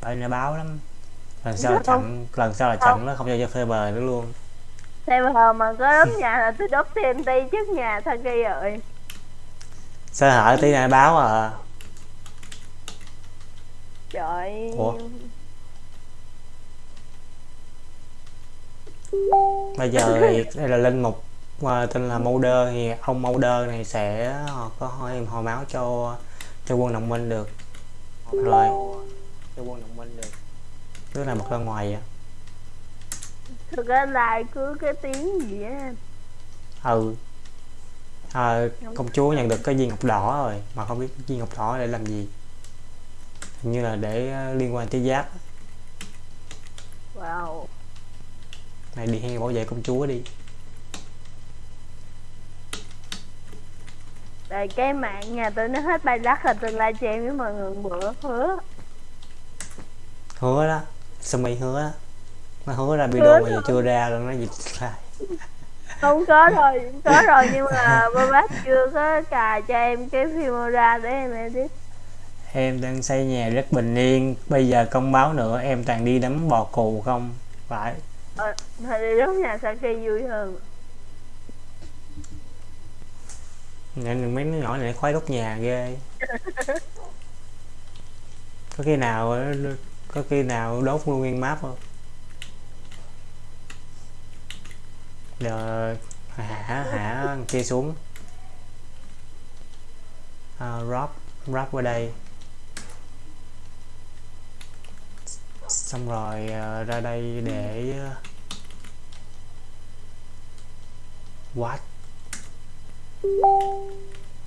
[SPEAKER 1] Phải nó báo lắm. Lần sau là chặn lần sau là chặn nó không cho cho server nữa luôn.
[SPEAKER 4] Hồi mà có đốt nhà là tôi đốt TNT trước nhà Saki rồi
[SPEAKER 1] sơ hở tí này báo à?
[SPEAKER 4] Trời.
[SPEAKER 1] Ủa? bây giờ thì đây là linh mục mà tên là Mulder thì ông Mulder này sẽ họ có hỏi hồi máu cho cho quân đồng minh được. Rồi. Cho quân đồng minh được. Tức là một ra ngoài vậy.
[SPEAKER 4] Thực ra là cứ cái tiếng gì á
[SPEAKER 1] ừ à, công chúa nhận được cái viên ngọc đỏ rồi mà không biết viên ngọc đỏ để làm gì. Hình như là để ờ, liên quan tới giáp
[SPEAKER 4] Wow.
[SPEAKER 1] Này đi hay bảo vệ công chúa đi.
[SPEAKER 4] Rồi cái mạng nhà tôi nó hết bay đắt là tôi livestream với mọi người bữa hứa.
[SPEAKER 1] Hứa đó. Sumi hứa? Đó nó hứa ra video mà giờ chưa ra luôn nó dịch lại
[SPEAKER 4] Không có rồi, có rồi nhưng mà ba bác chưa có cài cho em cái phim ra để em edit.
[SPEAKER 1] Em đang xây nhà rất bình yên bây giờ công báo nữa em toàn đi đấm bò cù không? Phải.
[SPEAKER 4] Ờ, đi đốt nhà Saki vui hơn.
[SPEAKER 1] Nên mấy đứa nhỏ này khoái đốt nhà ghê. Có khi nào có khi nào đốt luôn nguyên map không giờ hả hả kia xuống. À, drop drop qua đây. Xong rồi uh, ra đây để à, ờ, what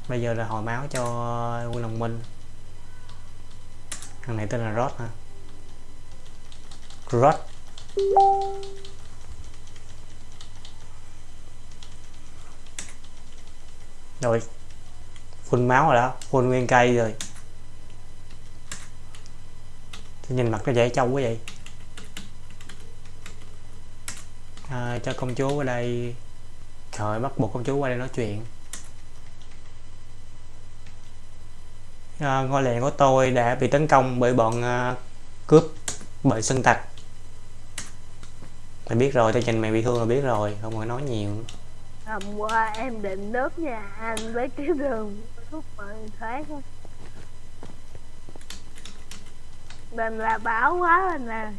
[SPEAKER 1] bây giờ là hồi máu cho quân đồng minh. Thằng này tên là Rod hả? Rod. rồi phun máu rồi đó phun nguyên cây rồi. Tôi nhìn mặt nó dễ trâu quá vậy. À, cho công chúa qua đây. Trời bắt buộc công chúa qua đây nói chuyện. À, ngôi làng của tôi đã bị tấn công bởi bọn à, cướp bởi sân tặc. Mày biết rồi tao nhìn mày bị thương là biết rồi không phải nói nhiều
[SPEAKER 4] hôm qua em định đốt nhà anh với cái đường thuốc mọi thoát mình là báo quá rồi nè.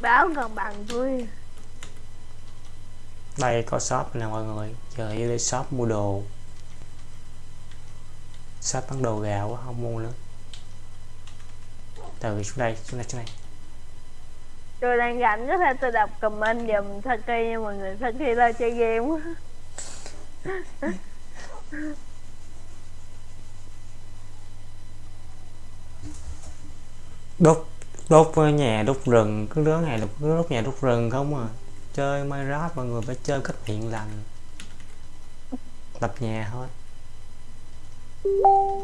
[SPEAKER 4] Báo còn bằng tôi.
[SPEAKER 1] Đây, có shop nè mọi người. Giờ đi shop mua đồ. Shop bán đồ gạo quá, không mua nữa. Từ xuống đây xuống đây xuống đây
[SPEAKER 4] tôi đang rảnh có thể tôi đọc comment giùm Saki nha mọi người. Saki lo chơi game quá.
[SPEAKER 1] Đốt đốt nhà đốt rừng, cứ đứa này là cứ đốt nhà đốt rừng không à. Chơi Minecraft, mọi người phải chơi cách thiện lành. Lập nhà thôi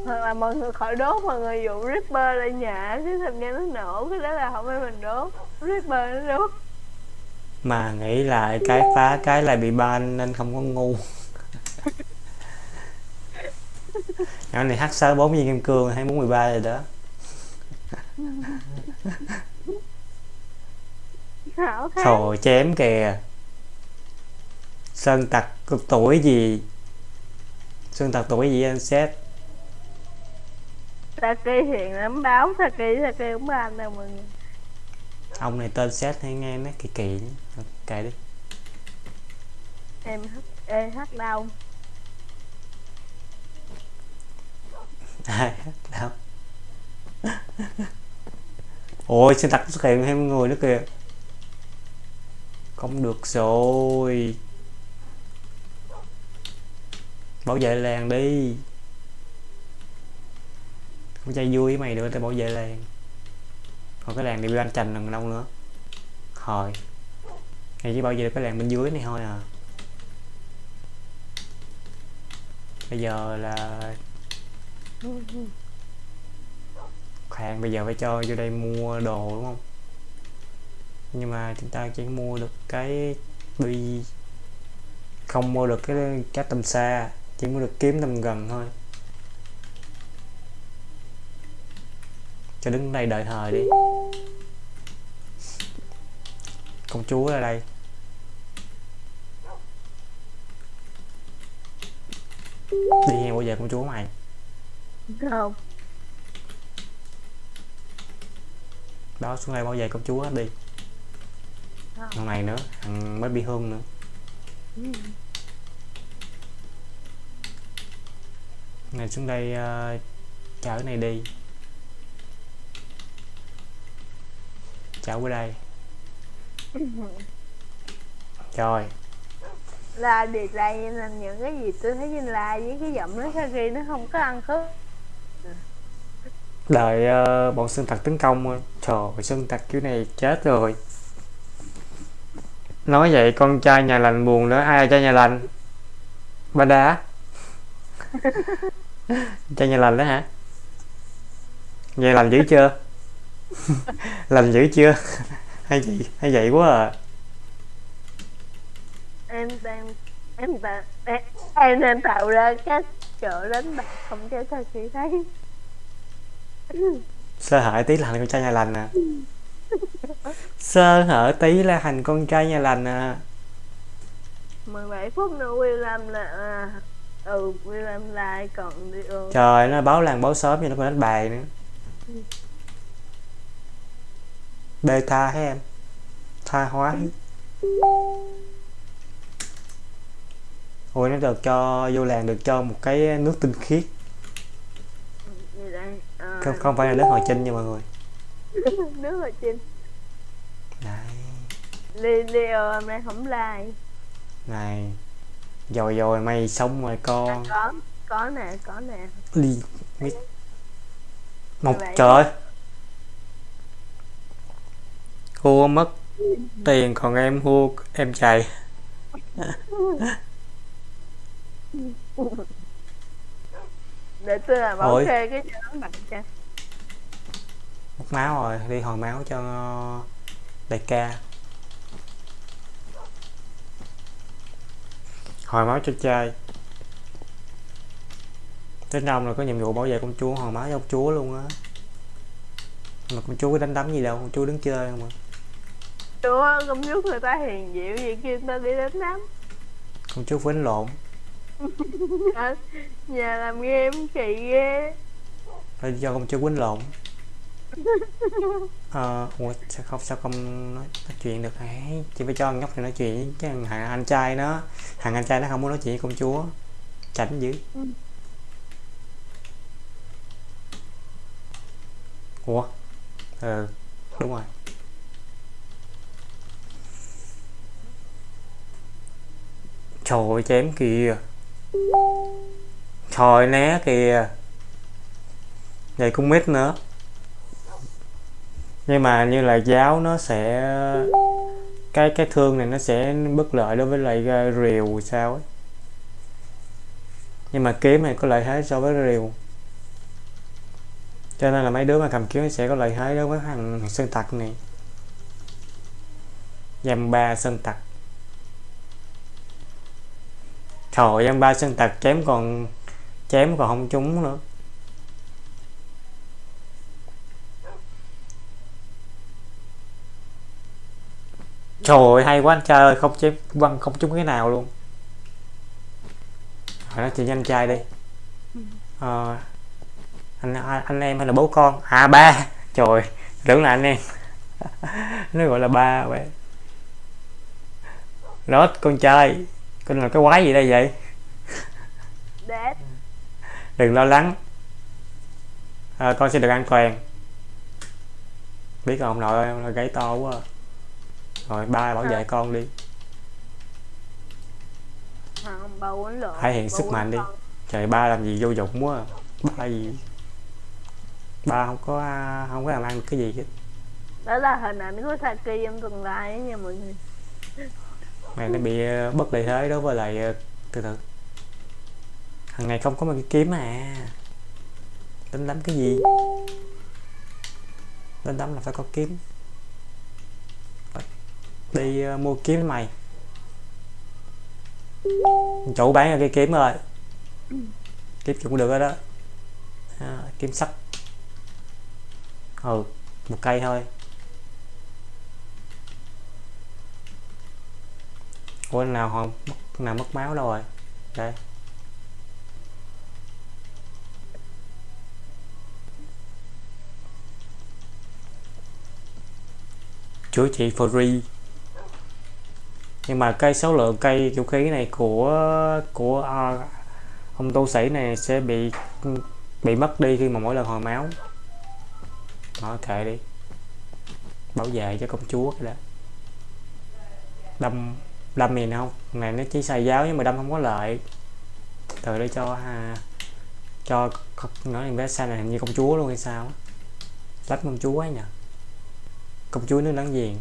[SPEAKER 4] hoặc là mọi người khỏi đốt mọi người dụ Ripper lên nhà cái thành ra nó nổ cái đó là không phải mình đốt. Ripper nó đốt.
[SPEAKER 1] Mà nghĩ lại cái phá cái lại bị ban nên không có ngu. Nhỏ này h sáu bốn viên kim cương hay bốn mười ba rồi đó. Trời chém kìa. Sơn tặc tuổi gì? Sơn tặc tuổi gì anh xét
[SPEAKER 4] Saki hiện lắm báo Saki Saki cũng ban đâu mọi người.
[SPEAKER 1] Ông này tên xét hay nghe nó kỳ kỳ. Kệ đi.
[SPEAKER 4] Em hát ê hát đâu
[SPEAKER 1] Ai đâu Ôi sơn tặc xuất hiện thêm người nữa kìa. Không được rồi. Bảo vệ làng đi không chơi vui với mày nữa tao bảo vệ làng. Còn cái làng này bị anh chành lần đâu nữa. Hồi Này chỉ bảo vệ được cái làng bên dưới này thôi à. Bây giờ là khoan, bây giờ phải cho vô đây mua đồ, đúng không? Nhưng mà chúng ta chỉ mua được cái bi không mua được cái cá tầm xa, chỉ mua được kiếm tầm gần thôi. Cho đứng đây đợi thời đi. Công chúa ở đây. Đi nghe bao giờ công chúa mày?
[SPEAKER 4] Không.
[SPEAKER 1] Đó xuống đây bảo vệ công chúa hết đi. Thằng này nữa thằng mới bị hương nữa. Này xuống đây uh, chở này đi chở qua đây. Rồi.
[SPEAKER 4] Là điệt là những cái gì tôi thấy trên like với cái giọng nói Saki nó không có ăn khớp.
[SPEAKER 1] Đợi ờ, bọn sơn tặc tấn công trời ơi, sơn tặc kiểu này chết rồi. Nói vậy con trai nhà lành buồn nữa ai là trai nhà lành? Ba đá. Trai nhà lành đó hả? Nhà lành dữ chưa lành dữ chưa? Hay vậy hay vậy quá à.
[SPEAKER 4] Em đang em đang em, em đang tạo ra các chỗ đánh bạc không cho Saki thấy.
[SPEAKER 1] Sơ hở tí là thành con trai nhà lành à. Sơ hở tí là thành con trai nhà lành à.
[SPEAKER 4] 17 phút nữa William là à, ừ William lại còn đi ừ.
[SPEAKER 1] trời nó báo làng báo sớm nhưng nó còn đánh bài nữa beta hết em? Tha hóa. Hết. ôi nó được cho vô làng được cho một cái nước tinh khiết.
[SPEAKER 4] À,
[SPEAKER 1] không, không phải là nước hồi chinh nha mọi người.
[SPEAKER 4] Nước ở trên
[SPEAKER 1] này
[SPEAKER 4] Leo hôm nay không like
[SPEAKER 1] này rồi rồi mày sống rồi
[SPEAKER 4] à,
[SPEAKER 1] con
[SPEAKER 4] có có nè có nè.
[SPEAKER 1] Đi mít. Một trời ơi thua mất tiền còn em thua em chạy.
[SPEAKER 4] Để tôi làm bảo kê cái cho nó bằng cho.
[SPEAKER 1] Mất máu rồi đi hồi máu cho đại ca. Hồi máu cho trai. Tính ông là có nhiệm vụ bảo vệ công chúa hoàng máu cho công chúa luôn á. Mà công chúa có đánh đấm gì đâu công chúa đứng chơi không mà
[SPEAKER 4] chúa công chúa người ta hiền dịu vậy kêu người ta đi đánh đám
[SPEAKER 1] công chúa đánh lộn.
[SPEAKER 4] Ờ, nhà làm game kỳ ghê.
[SPEAKER 1] Phải cho công chúa quýnh lộn. Ờ ủa sao không sao không nói, nói chuyện được hả? Chỉ phải cho nhóc này nói chuyện chứ thằng thằng anh trai nó thằng anh trai nó không muốn nói chuyện với công chúa chảnh dữ.
[SPEAKER 4] Ừ.
[SPEAKER 1] ủa? Ờ đúng rồi trời ơi chém kìa. Trời né kìa. Vậy cũng mít nữa. Nhưng mà như là giáo nó sẽ, cái cái thương này nó sẽ bất lợi đối với lại ờ, rìu sao ấy. Nhưng mà kiếm này có lợi thế so với rìu. Cho nên là mấy đứa mà cầm kiếm sẽ có lợi thế đối với thằng sơn tặc này. Dầm ba sơn tặc. Trời ơi, ba sơn tặc chém còn chém còn không trúng nữa. Trời ơi, hay quá anh trai ơi không chém băng không trúng cái nào luôn. Hỏi nó chị anh trai đi. À, anh, anh anh em hay là bố con? À ba. Trời tưởng là anh em. Nó gọi là ba vậy. Lót con trai con là cái quái gì đây vậy?
[SPEAKER 4] Dad
[SPEAKER 1] đừng lo lắng. À, con sẽ được an toàn. Biết không ông nội ơi gáy to quá à. rồi ba bảo vệ con đi. Thể hiện sức mạnh đi.
[SPEAKER 4] con.
[SPEAKER 1] trời ba làm gì vô dụng quá à. ba gì? Ba không có không có làm ăn cái gì hết.
[SPEAKER 4] Đó là hình ảnh của Saki trong tương lai nha mọi người
[SPEAKER 1] mày nó bị ờ, bất lợi thế đối với lại ờ, từ từ. Thằng này không có một cái kiếm à. Đánh đấm cái gì? Đánh đấm là phải có kiếm. Đi ờ, mua kiếm mày. Chủ bán cái kiếm rồi. Kiếm cũng được rồi đó. À, kiếm sắt. Ừ một cây thôi. Ủa nào không mất nào mất máu đâu rồi. Đây. Chữa trị free. Nhưng mà cây số lượng cây vũ khí này của của ờ, ông tu sĩ này sẽ bị bị mất đi khi mà mỗi lần hồi máu. Nó kệ đi. Bảo vệ cho công chúa cái đó đâm đâm gì không? Này nó chỉ xài giáo nhưng mà đâm không có lợi. Từ đây cho ha cho nói em bé sai này hình như công chúa luôn hay sao lách công chúa ấy nhỉ? Công chúa nước láng giềng.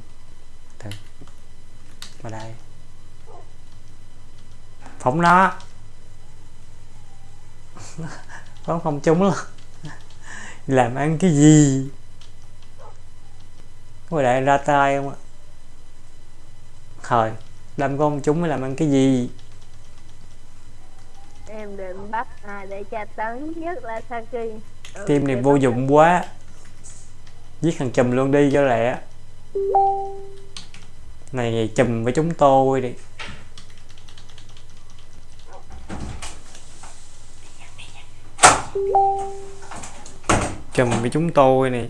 [SPEAKER 1] Từ. Mà đây. Phóng nó. Phóng không trúng luôn. Làm ăn cái gì? Có đại ra tay không ạ? Thôi đâm con chúng mới làm ăn cái gì?
[SPEAKER 4] Em định bắt ai để tra tấn nhất là Saki Ừ,
[SPEAKER 1] team này vô dụng quá. Giết thằng chùm luôn đi cho lẹ. Này chùm với chúng tôi đi. Chùm với chúng tôi này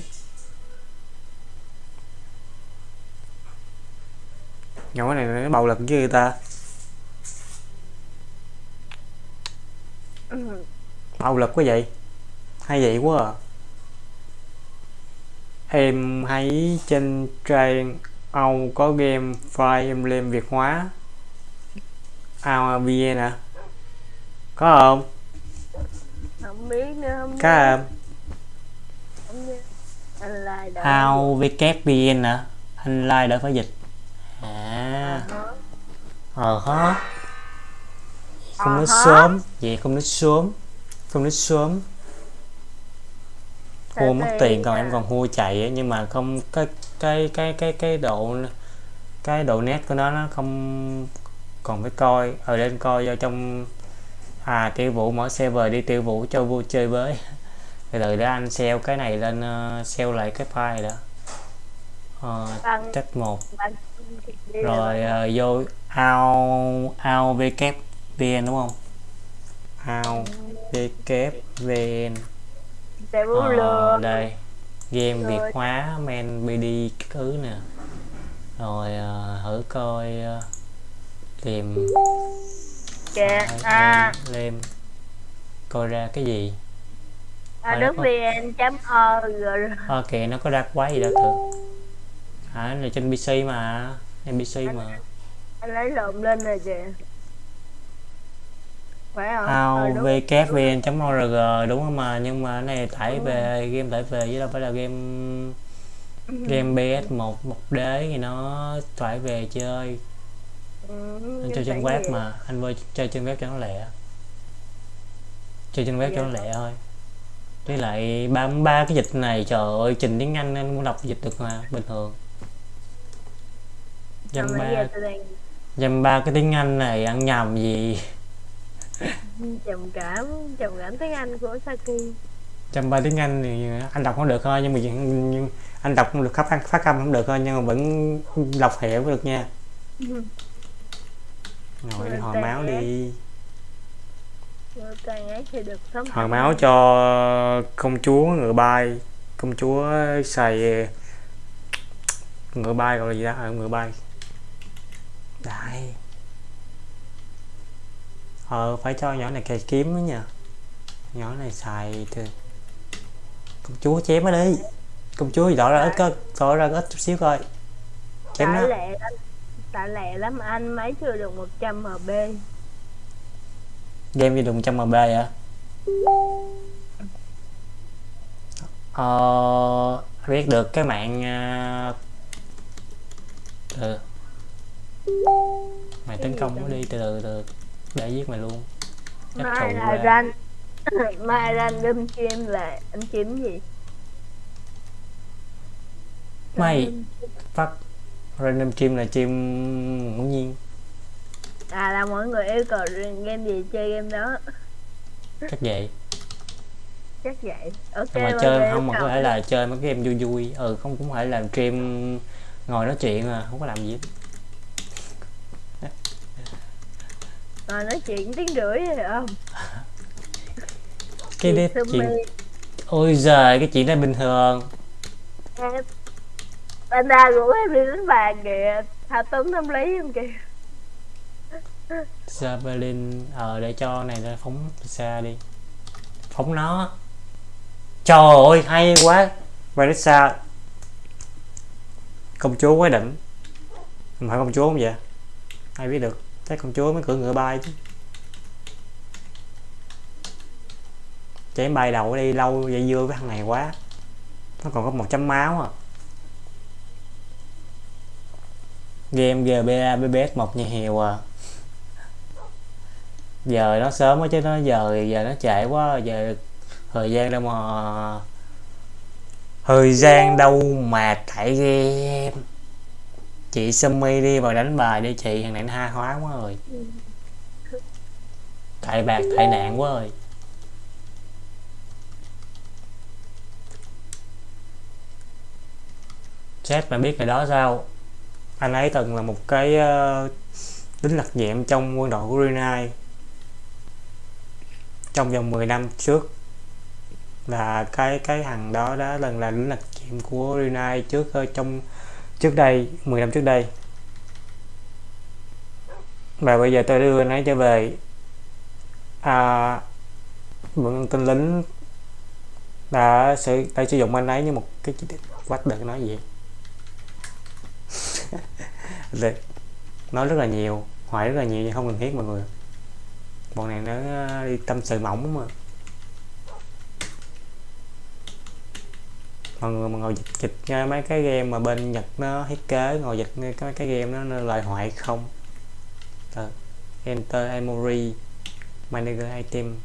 [SPEAKER 1] nhỏ này nó bạo lực với người ta.
[SPEAKER 4] Ừ,
[SPEAKER 1] bạo lực quá vậy. Hay vậy quá à. Em thấy trên trang Âu có game Fire Emblem Việt hóa. AVN à có không?
[SPEAKER 4] Không biết nữa không
[SPEAKER 1] có không?
[SPEAKER 4] Anh lại đợi.
[SPEAKER 1] Ao VKVN à anh like đỡ phải dịch à. Ờ. Hả? Không nói
[SPEAKER 4] Ờ hả?
[SPEAKER 1] sớm. Vậy không nói sớm. Không nói sớm. Hua mất tiền còn em còn hua chạy á, nhưng mà không cái cái cái cái cái độ cái độ nét của nó nó không còn phải coi. Ở lên coi vào trong à tiêu vũ mở server đi tiêu vũ cho vui chơi với. Từ từ để anh sell cái này lên uh, sell lại cái file đó. Uh, test một.
[SPEAKER 4] đi
[SPEAKER 1] rồi ờ, vô ao ao vn đúng không? Ao vn
[SPEAKER 4] sẽ vũ
[SPEAKER 1] Ờ, đây. Game
[SPEAKER 4] Rồi.
[SPEAKER 1] việt hóa men bd cái thứ nè. Rồi ờ, thử coi ờ, tìm
[SPEAKER 4] kìa à.
[SPEAKER 1] lên, coi ra cái gì?
[SPEAKER 4] À
[SPEAKER 1] Ờ, có-
[SPEAKER 4] vn chấm org
[SPEAKER 1] ok nó có ra quái gì đâu thử. À này trên pc mà trên pc mà.
[SPEAKER 4] Anh lấy lộn lên rồi kìa phải không?
[SPEAKER 1] Ao
[SPEAKER 4] Ờ, đúng.
[SPEAKER 1] không mà? Nhưng mà cái này tải về game tải về chứ đâu phải là game game ps một một đế thì nó tải về chơi.
[SPEAKER 4] Ừ,
[SPEAKER 1] anh chơi trên web
[SPEAKER 4] vì-
[SPEAKER 1] mà. Anh vui chơi trên web cho nó lẹ. Chơi trên web cho nó lẹ thôi. Với lại ba ba cái dịch này trời ơi trình tiếng anh anh muốn đọc dịch được mà bình thường dăm ba. dăm ba cái tiếng anh này ăn nhầm gì?
[SPEAKER 4] Trầm cảm trầm cảm tiếng anh của saki.
[SPEAKER 1] Dăm ba tiếng anh thì anh đọc không được thôi nhưng mà nhưng anh đọc không được phát phát âm không được thôi nhưng mà vẫn đọc hiểu được nha. Ngồi đi hồi máu đi. hồi máu cho công chúa ngựa bay. Công chúa xài ngựa bay gọi là gì đó ở ngựa bay đây ờ phải cho nhỏ này cày kiếm nữa nha. Nhỏ này xài thì công chúa chém nó đi. Công chúa thì tỏ ra ít có tỏ ra ít chút xíu coi. Chém nó.
[SPEAKER 4] tại lẹ lắm anh máy chưa được 100 mb
[SPEAKER 1] game gì dùng trăm mb hả? Ờ biết được cái mạng uh, từ mày tấn công nó đi từ từ từ để giết mày luôn. Chắc
[SPEAKER 4] mai là
[SPEAKER 1] ra.
[SPEAKER 4] ran mai random chim là anh chim gì?
[SPEAKER 1] Mày phát random chim là chim ngẫu nhiên.
[SPEAKER 4] À là mọi người yêu cầu game gì chơi game đó.
[SPEAKER 1] Chắc vậy.
[SPEAKER 4] Chắc vậy. Ok
[SPEAKER 1] mà chơi không mà có thể là chơi mấy cái game vui vui. Ừ không cũng phải làm stream ngồi nói chuyện à không có làm gì hết
[SPEAKER 4] Rồi nói chuyện tiếng rưỡi rồi không?
[SPEAKER 1] Cái đấy chuyện ôi giời cái chuyện đó bình thường.
[SPEAKER 4] Em Panda rủ em đi đánh bàn kìa. Thao túng tâm lý không kìa.
[SPEAKER 1] Javelin ờ để cho này nó phóng xa đi. Phóng nó. Trời ơi hay quá. Vanessa công chúa quá đỉnh. Không phải công chúa không vậy? Ai biết được chắc công chúa mới cưỡi ngựa bay chứ. Chém bay đầu đi lâu dây dưa với thằng này quá. Nó còn có một chấm máu à. Game GBA BBS một nhà hiệu à. Giờ nó sớm quá chứ nó giờ giờ nó trễ quá, giờ thời gian đâu mà, thời gian đâu mà thải game chị Sumi đi vào đánh bài đi chị thằng này nó ha hóa quá rồi. Tại bạc tại nạn quá rồi. Chat mà biết ngày đó sao? Anh ấy từng là một cái uh, lính đặc nhiệm trong quân đội của Brunei. Trong vòng 10 năm trước là cái cái thằng đó đã lần là lính đặc nhiệm của Brunei trước ờ, trong trước đây 10 năm trước đây. Và bây giờ tôi đưa nó trở về à, mượn tên lính đã sử đã sử dụng anh ấy như một cái chi tiết quách được nói gì. Nói rất là nhiều hỏi rất là nhiều nhưng không cần thiết mọi người. Bọn này nó đi tâm sự mỏng mà. mọi người mà ngồi dịch dịch nha mấy cái game mà bên nhật nó thiết kế ngồi dịch nghe cái, cái game nó, nó lời hoại không? Được. enter emory manager item.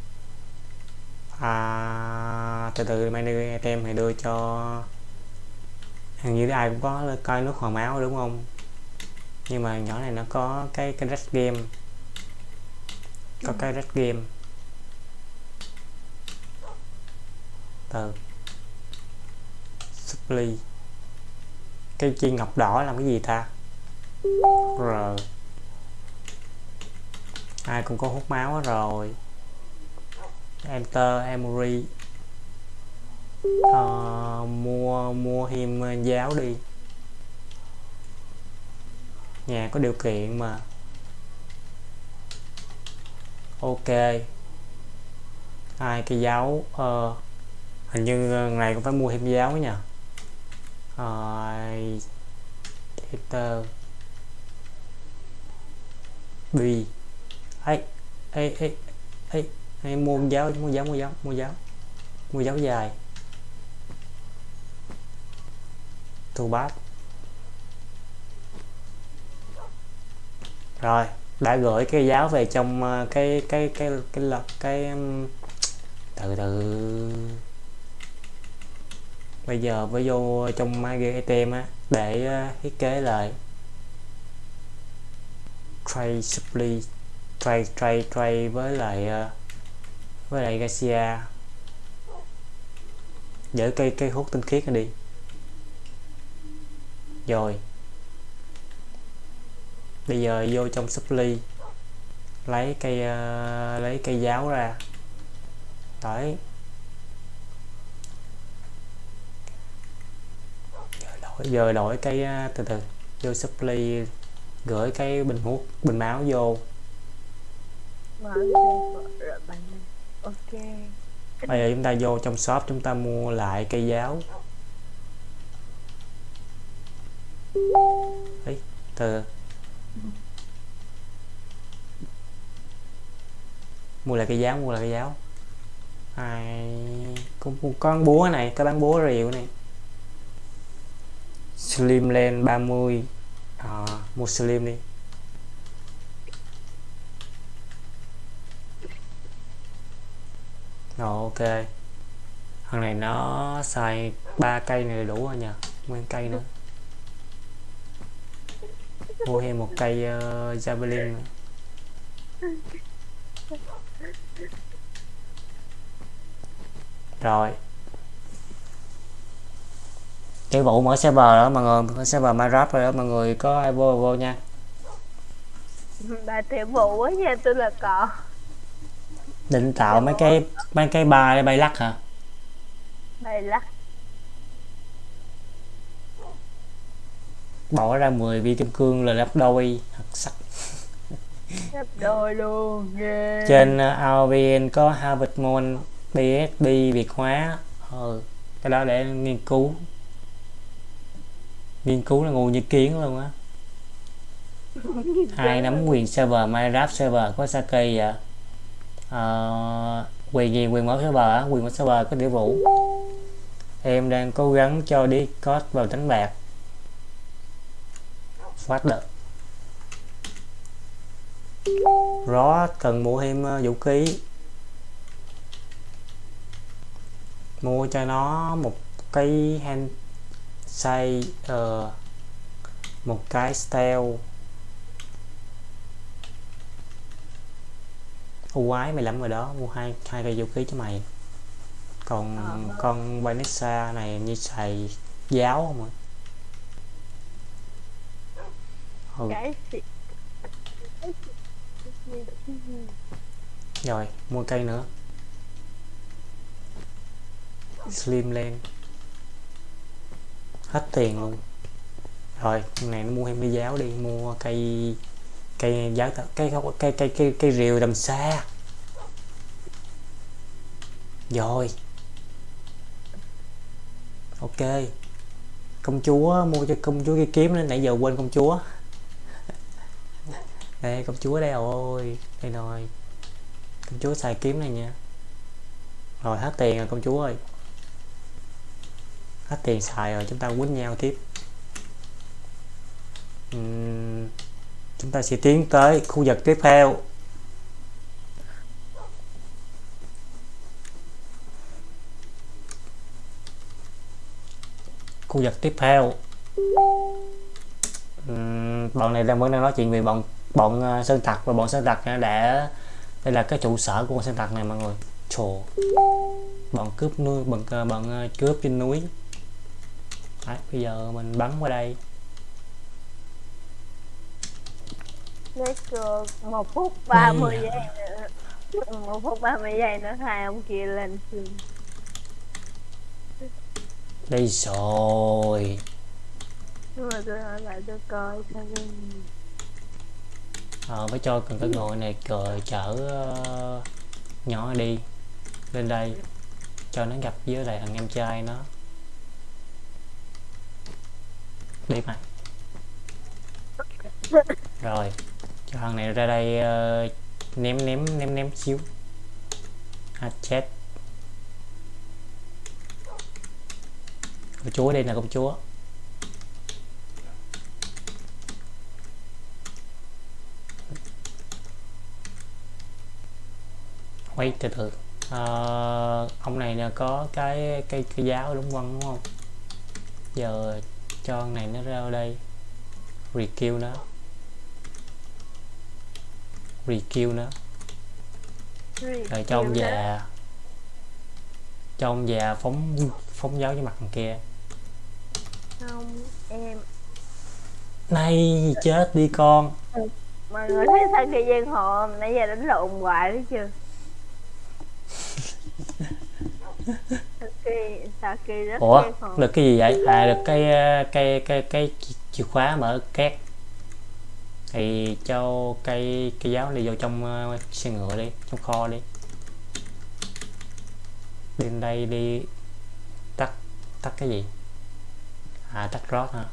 [SPEAKER 1] À, từ từ manager item thì đưa cho hình như ai cũng có coi nước hoàng máu đúng không? Nhưng mà nhỏ này nó có cái cái red game. Có cái red game. Từ supply cái chi ngọc đỏ làm cái gì ta? R. Ai cũng có hút máu hết rồi. Enter emory Ờ, mua mua thêm ờ, giáo đi. Nhà có điều kiện mà. Ok. Ai cái giáo uh, hình như ờ, ngày cũng phải mua thêm giáo nhỉ uh, enter b ấy ấy ấy ấy ấy mua giáo mua giáo mua giáo mua giáo. Mua giáo dài. Thu bát. Rồi đã gửi cái giáo về trong ờ, cái cái cái cái cái cái, cái cái từ từ bây giờ với vô trong máy Item á để ờ, thiết kế lại. Trade supply trade trade trade với lại ờ, với lại Garcia. Giữ cây cây hút tinh khiết đi. Rồi. Bây giờ vô trong supply lấy cây uh, lấy cây giáo ra. Đấy. Giờ đổi cái uh, từ từ vô supply gửi cái bình hút bình máu vô.
[SPEAKER 4] Mình. Ok.
[SPEAKER 1] bây giờ chúng ta vô trong shop chúng ta mua lại cây giáo. Ấy từ mua lại cây giáo mua lại cây giáo. Ai có, có con búa này có bán búa rìu này slim lên 30 à, mua slim đi. Rồi ok. Thằng này nó xài ba cây này đủ rồi nhờ nguyên cây nữa. Mua thêm một cây uh, javelin nữa. rồi cái vụ mở server đó mọi người mở server Minecraft rồi đó mọi người có ai vô vô nha
[SPEAKER 4] Bà tiểu vụ á nha, tôi là cọ.
[SPEAKER 1] định tạo mấy cái mấy cái ba để bay lắc hả
[SPEAKER 4] Bay lắc.
[SPEAKER 1] bỏ ra 10 viên kim cương là gấp đôi thật sắc
[SPEAKER 4] Gấp đôi luôn, ghê.
[SPEAKER 1] trên uh, AOVN có Harvard Moon BSB Việt hóa ừ, cái đó để nghiên cứu nghiên cứu là ngu như kiến luôn á. Hai nắm quyền server Minecraft server có Sake vậy à, ờ, quyền gì quyền mở server á quyền mở server có điều vũ. Em đang cố gắng cho đi code vào đánh bạc. Phát được rõ cần mua thêm ờ, vũ khí. Mua cho nó một cái hand say uh, một cái steel Ô quái mày lắm rồi đó mua hai hai cây vũ khí cho mày còn
[SPEAKER 4] Ờ.
[SPEAKER 1] con Vanessa này như xài giáo không ạ ừ.
[SPEAKER 4] Cái
[SPEAKER 1] rồi mua cây nữa slim lên hết tiền luôn. Rồi này nó mua thêm cái giáo đi mua cây cây giáo cây cây cây cây cây, cây rìu đầm xa rồi. Ok. Công chúa mua cho công chúa cái kiếm nên nãy giờ quên công chúa. Đây công chúa đây rồi đây rồi. Công chúa xài kiếm này nha. Rồi hết tiền rồi công chúa ơi hết tiền xài rồi chúng ta quýnh nhau tiếp. Uhm, chúng ta sẽ tiến tới khu vực tiếp theo. Khu vực tiếp theo. Uhm, bọn này đang vẫn đang nói chuyện về bọn bọn ờ, sơn tặc và bọn sơn tặc đã để đây là cái trụ sở của bọn sơn tặc này mọi người. Trồ bọn cướp nuôi bọn ờ, bọn ờ, cướp trên núi. Đấy, bây giờ mình bắn qua đây.
[SPEAKER 4] Lấy cược một phút 30
[SPEAKER 1] Này
[SPEAKER 4] giây nữa. Một phút 30 giây nữa hai ông kia lên trường
[SPEAKER 1] đây rồi.
[SPEAKER 4] Nhưng mà tôi hỏi lại tôi coi sao cái
[SPEAKER 1] ờ, phải cho cần cái ngồi này cờ chở ờ, nhỏ đi. Lên đây. Cho nó gặp với lại thằng em trai nó đi mày rồi cho thằng này ra đây uh, ném ném ném ném xíu. À chết. Công chúa đây là công chúa. Quay từ từ. À, ông này là có cái cây cây giáo đúng không? Đúng không? Giờ cho con này nó ra đây. Rekill nó. Rekill nó. Rồi cho ông già. cho ông già phóng phóng giáo cho mặt thằng kia.
[SPEAKER 4] Không em.
[SPEAKER 1] Này chết đi con.
[SPEAKER 4] Mọi người thấy sao kỳ giang hồ nãy giờ đánh lộn hoài đấy chưa Rất
[SPEAKER 1] ủa được cái gì vậy? À được cái ờ, cái cái cái chìa khóa mở két. Thì cho cây cây giáo đi vô trong ờ, xe ngựa đi trong kho đi. Lên đây đi tắt tắt cái gì? À tắt rót hả?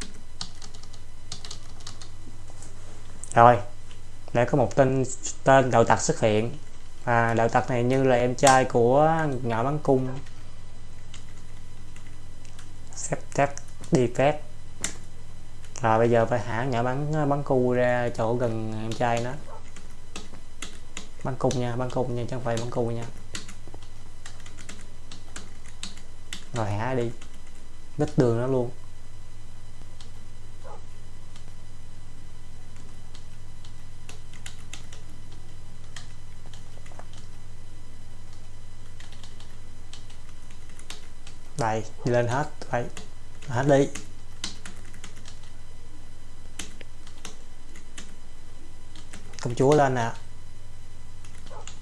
[SPEAKER 1] Rồi để có một tên tên đạo tặc xuất hiện à đạo tặc này như là em trai của ngã bắn cung. Xếp chắc đi phép. Rồi bây giờ phải hạ nhỏ bắn bắn cu ra chỗ gần em trai nó. Bắn cung nha, bắn cung nha, chứ không phải bắn cu nha. Rồi hả đi. Đứt đường nó luôn. Đây đi lên hết. Vậy hết đi. Công chúa lên nè.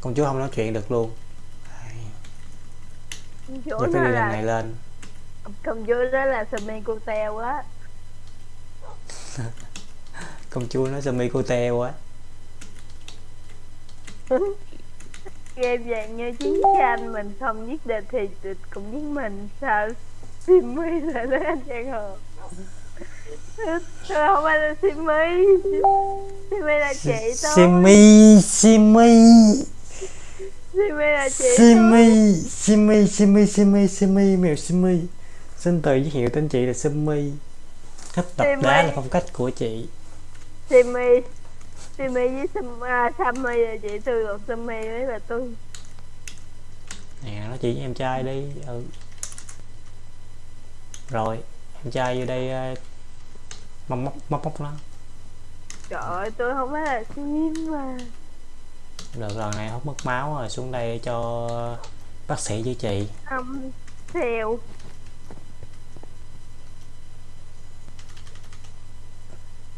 [SPEAKER 1] Công chúa không nói chuyện được luôn. Đây,
[SPEAKER 4] chỗ
[SPEAKER 1] giờ phải đi lần này lên.
[SPEAKER 4] Công chúa đó là Sami cô teo á
[SPEAKER 1] công chúa nói semi cô teo quá
[SPEAKER 4] game dạng như chiến tranh mình không giết địch thì địch cũng giết mình sao Simi là nói anh giang hồ? Tôi không phải là Simi. Simi là chị tôi.
[SPEAKER 1] Simi simi.
[SPEAKER 4] Simi là chị
[SPEAKER 1] simi simi simi simi simi mèo simi. Xin tự giới thiệu tên chị là simi. Thích đập
[SPEAKER 4] Simi.
[SPEAKER 1] đá là phong cách của chị.
[SPEAKER 4] Simi Simi với Sam, à, Sammy là chị tôi còn Sammy mới là tôi
[SPEAKER 1] nè nó chỉ với em trai đi. Ừ. Rồi em trai vô đây ờ, móc móc móc móc nó.
[SPEAKER 4] Trời ơi tôi không phải là Sim mà.
[SPEAKER 1] Được lần này hút mất máu rồi xuống đây cho bác sĩ chữa trị.
[SPEAKER 4] Không theo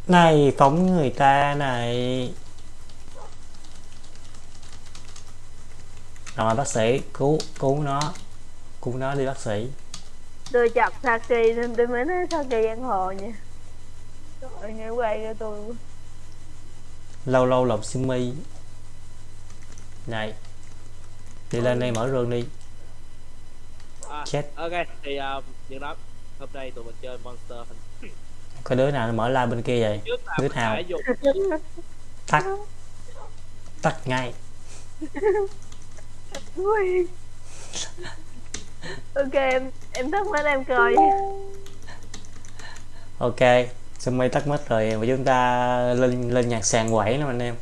[SPEAKER 1] này phóng người ta này. Rồi bác sĩ cứu cứu nó. Cứu nó đi bác sĩ.
[SPEAKER 4] Tôi chọc Saki nên tôi mới nói Saki giang hồ nha. Trời nghe quay cho tôi
[SPEAKER 1] lâu lâu lọc simi này đi lên đây mở rương đi.
[SPEAKER 5] À,
[SPEAKER 1] Chết.
[SPEAKER 5] ok thì uh, những đó hôm nay tụi mình chơi monster Hunter.
[SPEAKER 1] Có đứa nào mở like bên kia vậy? Đứa nào? tắt. Tắt ngay.
[SPEAKER 4] Ui. Ok em em tắt mắt em coi.
[SPEAKER 1] Ok simi tắt mất rồi và chúng ta lên lên nhạc sàn quẩy nè anh em.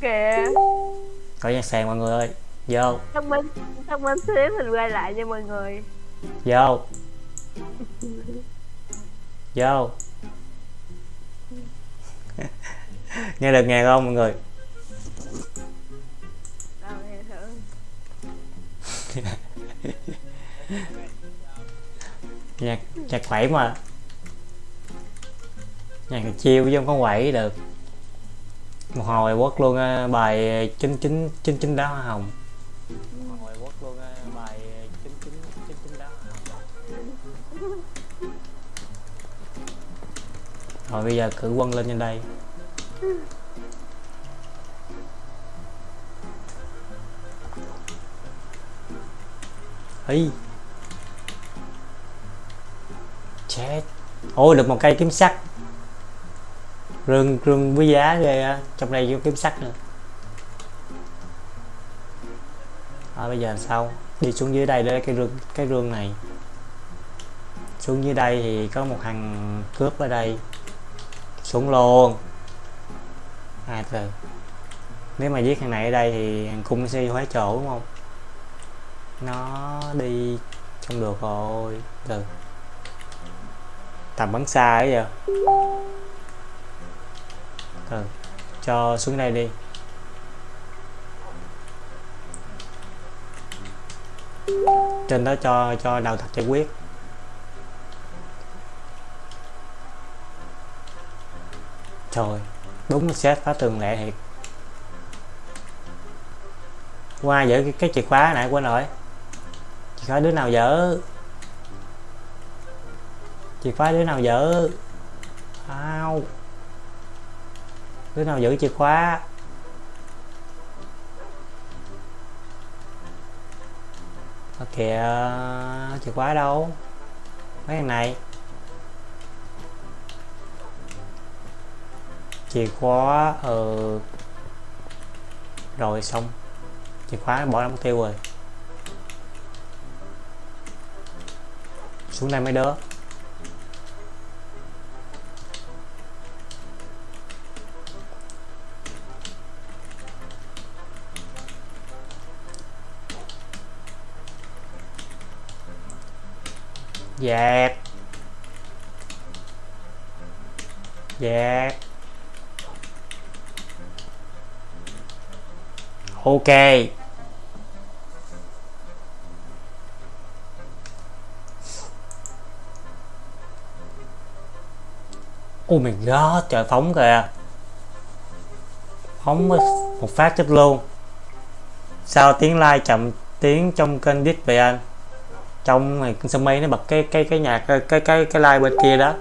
[SPEAKER 4] Kìa
[SPEAKER 1] có nhạc sàn mọi người ơi. Vô.
[SPEAKER 4] Thông minh Thông minh xíu mình quay lại cho mọi người.
[SPEAKER 1] Vô vô. Nghe được nghe không mọi người? Nhạc nhạc quẩy mà. Nhạc chiêu chứ không có quẩy được. Một hồi quất luôn bài chín chín chín chín đá hoa hồng rồi bây giờ cử quân lên trên đây. Ấy chết. Ôi được một cây kiếm sắt. Rừng rừng với giá ghê á. Trong đây có kiếm sắt nữa. À, bây giờ sao? Đi xuống dưới đây để cái rương cái rương này. Xuống dưới đây thì có một thằng cướp ở đây xuống luôn. À từ. Nếu mà giết thằng này ở đây thì thằng cung sẽ hóa chỗ, đúng không? Nó đi không được rồi. Từ. Tầm bắn xa ấy giờ. Từ. Cho xuống đây đi. Trên đó cho cho đầu thật giải quyết. Trời đúng xét phá tường lẹ thiệt. Qua giữ cái, cái chìa khóa nãy quên rồi. Chìa khóa đứa nào dở? Chìa khóa đứa nào dở? Ao. Đứa nào giữ chìa khóa? Ở kìa chìa khóa đâu? Mấy thằng này? Chìa khóa ờ rồi xong. Chìa khóa bỏ ra mục tiêu rồi. Xuống đây mấy đứa. Dẹp. Dẹp. Ok. Ui mình god, trời phóng kìa. Phóng một phát chết luôn. Sao tiếng like chậm tiếng trong kênh đít vậy anh? Trong này sơ mây nó bật cái cái cái nhạc cái cái cái, cái like bên kia đó.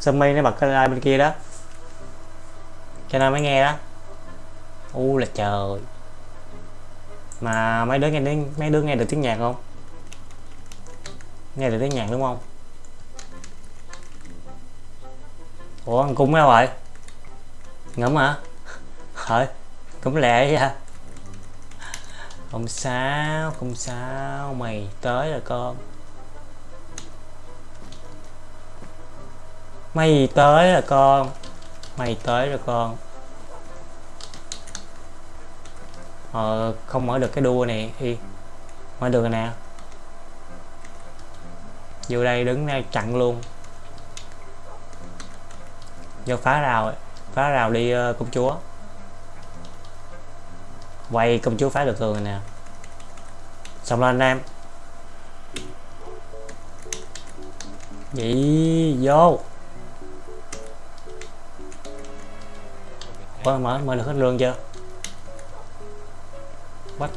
[SPEAKER 1] Sơ mây nó bật cái like bên kia đó. Cho nên mới nghe đó u là trời. Mà mấy đứa nghe đến mấy đứa nghe được tiếng nhạc không? Nghe được tiếng nhạc đúng không? Ủa ăn cung đâu rồi ngẫm hả? Hỡi, cũng lẹ vậy hả không sao không sao, mày tới rồi con. Mày tới rồi con. Mày tới rồi con. Họ không mở được cái đua này thì mở được nè. Vô đây đứng đây chặn luôn. Vô phá rào phá rào đi ờ, công chúa. Quay công chúa phá được rồi nè. Xong lên anh em. Vậy vô. Ủa, mở mở được hết lương chưa? Bắt.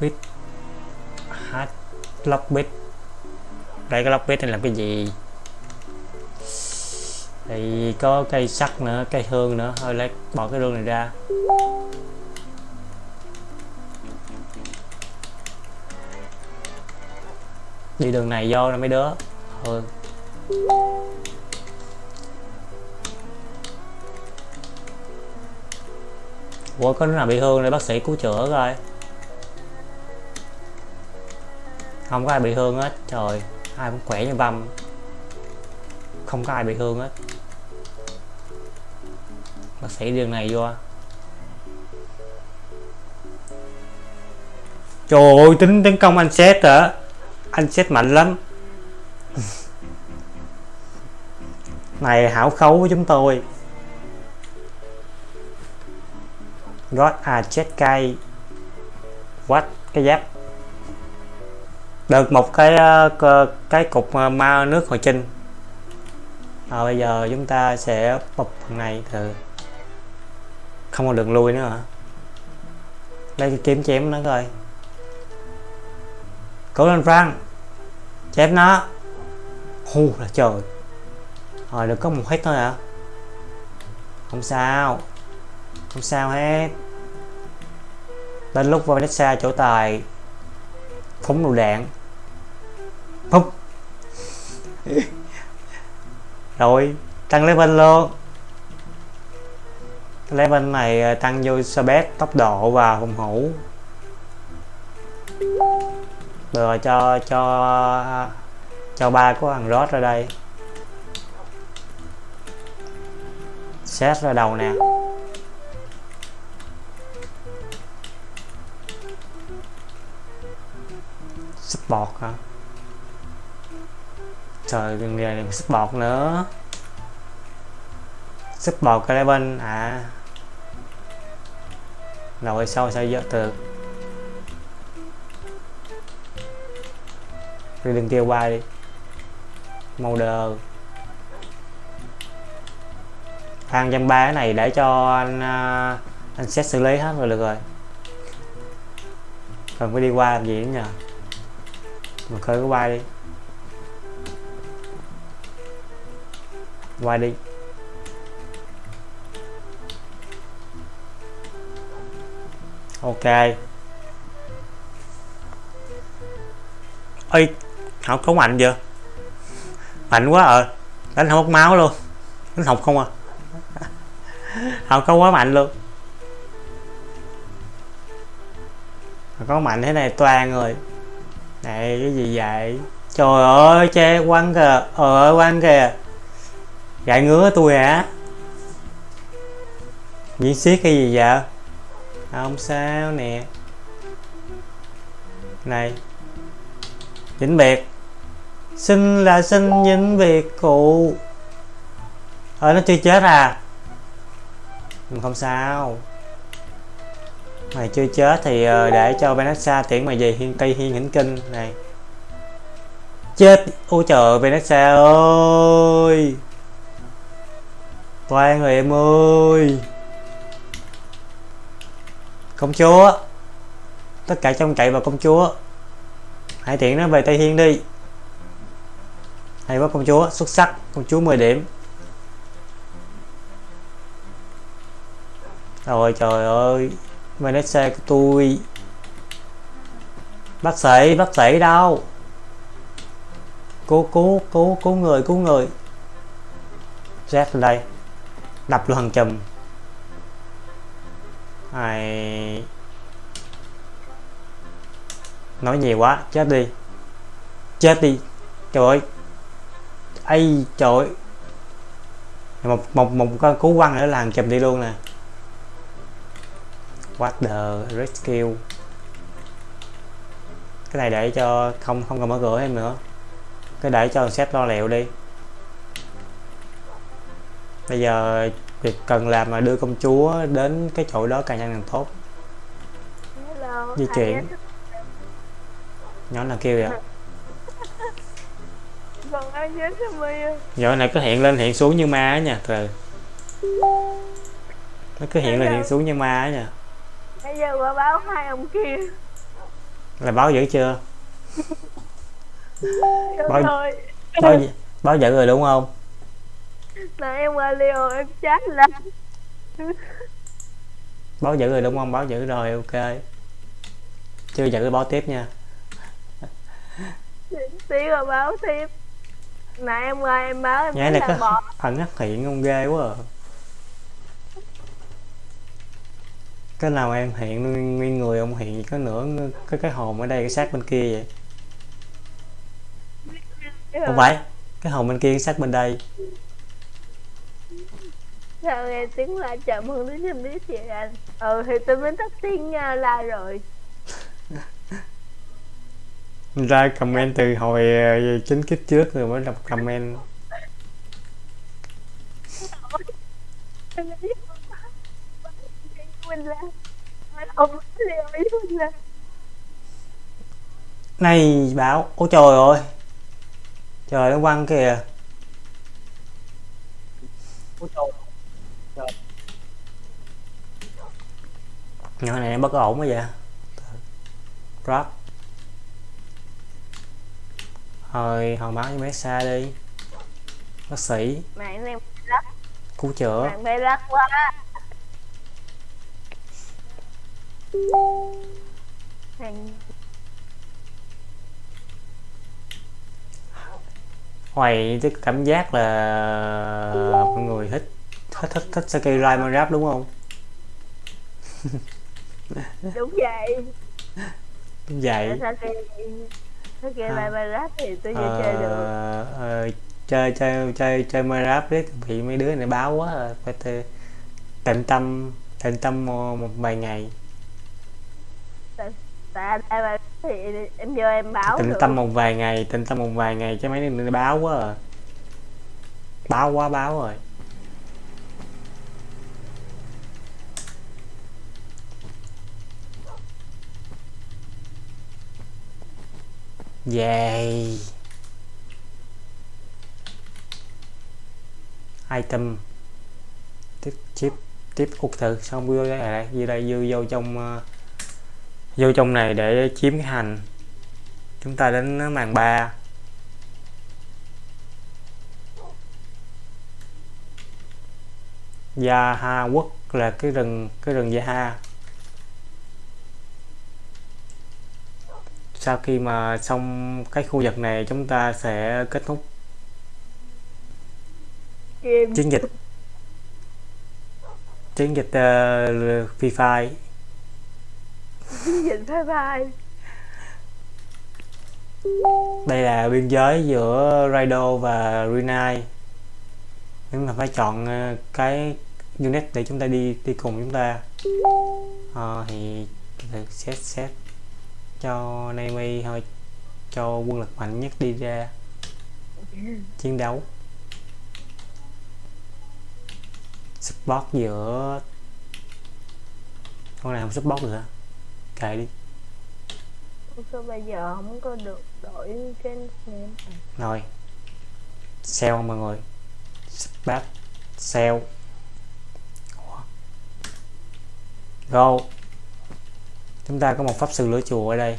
[SPEAKER 1] Bit. Hát lock bit. Đây, cái lock bit này làm cái gì? Thì có cây sắt nữa, cây hương nữa. Thôi, lấy, bỏ cái rương này ra. Đi đường này vô là mấy đứa. Thôi. Ủa, có đứa nào bị thương để bác sĩ cứu chữa coi. Không có ai bị thương hết. Trời, Ai cũng khỏe như băm. Không có ai bị thương hết. Bác sĩ đường này vô. Trời ơi, tính tấn công anh xét hả? Anh xét mạnh lắm. Này, hảo khấu với chúng tôi. Rod à chết cay. What? Cái giáp. Được một cái ờ, cái cục ờ, ma nước hồi trinh à, ờ, bây giờ chúng ta sẽ bập phần này từ không còn đường lui nữa hả? Lấy cái kiếm chém nó coi. Cố lên Frank. Chém nó. Hu là trời. Rồi được có một hit thôi hả? Không sao không sao hết. Đến lúc Vanessa chỗ tài, phóng lựu đạn. Phúc. Rồi, tăng level luôn. Level này ờ, tăng vô speed tốc độ và phòng thủ rồi, cho cho cho ba của thằng Rod ra đây. Xét ra đầu nè. Bọt, hả? Trời đừng nghề sức bọt nữa. Support cái bên à. Rồi sau sao giờ được đi đừng kêu qua đi. Màu đờ, thang trăm ba này để cho anh à, anh xét xử lý hết rồi được rồi. Cần phải đi qua làm gì nữa nhờ? Mà khơi cái quay đi. Quay đi. Ok. Ơi học có mạnh chưa? Mạnh quá ờ đánh không mất máu luôn. Đánh học không à? Học có quá mạnh luôn. Có mạnh thế này toàn rồi này, cái gì vậy? Trời ơi, che quăng kìa. Ờ quăng kìa. Gãi ngứa tôi hả? Diễn xiết cái gì vậy? Không sao nè. Này. Vĩnh biệt. Xin là xin vĩnh biệt cụ. Ờ nó chưa chết à? Không sao mày chưa chết thì ờ, để cho Vanessa tiễn mày về hiên tây hiên hỉnh kinh, này. Chết, ôi trời, Vanessa ơi. Toan rồi em ơi. Công chúa. Tất cả trong cậy vào công chúa. Hãy tiện nó về tây hiên đi. Hay quá, công chúa, xuất sắc. Công chúa 10 điểm. Rồi, trời ơi mày nói của tôi bác sĩ bác sĩ đâu? Cứu cứu cứu cứu người cứu người. Z lên đây. Đập luôn thằng chùm. Ai nói nhiều quá, chết đi. Chết đi. Trời ơi. Ai trời ơi. Một một một con cứu quăng nữa là chùm đi luôn nè the rescue cái này để cho không không cần mở cửa em nữa. Cái để cho set lo liệu đi. Bây giờ việc cần làm là đưa công chúa đến cái chỗ đó càng nhanh càng tốt.
[SPEAKER 4] Hello,
[SPEAKER 1] Di chuyển. nhỏ nào kêu vậy?
[SPEAKER 4] Ơi
[SPEAKER 1] nhỏ này cứ hiện lên hiện xuống như ma á nha từ nó cứ hiện lên hiện xuống như ma á nha
[SPEAKER 4] Bây giờ qua báo hai ông kia.
[SPEAKER 1] Là báo dữ chưa? Báo-
[SPEAKER 4] rồi.
[SPEAKER 1] báo báo dữ rồi đúng không?
[SPEAKER 4] Nãy em qua Leo em chat là
[SPEAKER 1] báo dữ rồi đúng không? Báo dữ rồi ok. Chưa dữ báo tiếp nha.
[SPEAKER 4] Tí rồi báo tiếp. Nãy em qua em báo em
[SPEAKER 1] nhái
[SPEAKER 4] thấy là bọt
[SPEAKER 1] ẩn hắc hiện không? Ghê quá à. Cái nào em hiện nguyên, nguyên người ông hiện có nửa cái cái hồn ở đây cái xác bên kia vậy? Không phải cái hồn bên kia cái xác bên đây.
[SPEAKER 4] Sao nghe tiếng la chậm hơn tí xem biết chị anh. Ừ thì tôi mới tắt tiếng uh, la rồi.
[SPEAKER 1] Ra comment từ hồi ờ, chính kiếp trước rồi mới đọc comment
[SPEAKER 4] mình là Mình không liều ý mình là
[SPEAKER 1] này báo ôi trời ơi. Trời nó quăng kìa.
[SPEAKER 5] Ôi trời.
[SPEAKER 1] Nhỏ này bất ổn quá vậy. Drop thôi hòn báo cho mấy xa đi. Bác sĩ.
[SPEAKER 4] Mạng em lắc.
[SPEAKER 1] Cứu chữa.
[SPEAKER 4] Mạng lắc quá
[SPEAKER 1] hoài cái cảm giác là mọi người thích thích thích thích Saki Rai Minecraft đúng không?
[SPEAKER 4] Đúng vậy.
[SPEAKER 1] Đúng vậy.
[SPEAKER 4] Sao kia
[SPEAKER 1] À.
[SPEAKER 4] bay lắc thì tôi chưa chơi được.
[SPEAKER 1] ờ, ờ, chơi chơi chơi chơi Minecraft đấy bị mấy đứa này báo quá à. phải tịnh tâm tịnh tâm một vài ngày
[SPEAKER 4] Tại đây thì em vô em báo được
[SPEAKER 1] tâm một vài ngày tịnh tâm một vài ngày chứ mấy đứa báo quá à. báo quá báo rồi. Yay. Item. Tiếp chip Tiếp út thử. Xong vô đây à, vô đây vô vô trong ờ, Vô trong này để chiếm cái hành. Chúng ta đến màn 3 Gia Ha Quốc là cái rừng cái rừng Gia Ha sau khi mà xong cái khu vực này chúng ta sẽ kết thúc. Chiến dịch. Chiến dịch uh, Free Fire
[SPEAKER 4] dịch bye bye
[SPEAKER 1] đây là biên giới giữa Raido và Renai chúng ta phải chọn ờ, cái unit để chúng ta đi đi cùng chúng ta à, thì xét set set cho Naomi thôi cho quân lực mạnh nhất đi ra chiến đấu. Support giữa con này không support được hả? Kệ đi.
[SPEAKER 4] Sao bây giờ không có được đổi cái nickname
[SPEAKER 1] rồi. Sell mọi người? Sell Ủa. go. Chúng ta có một pháp sư lửa chùa ở đây.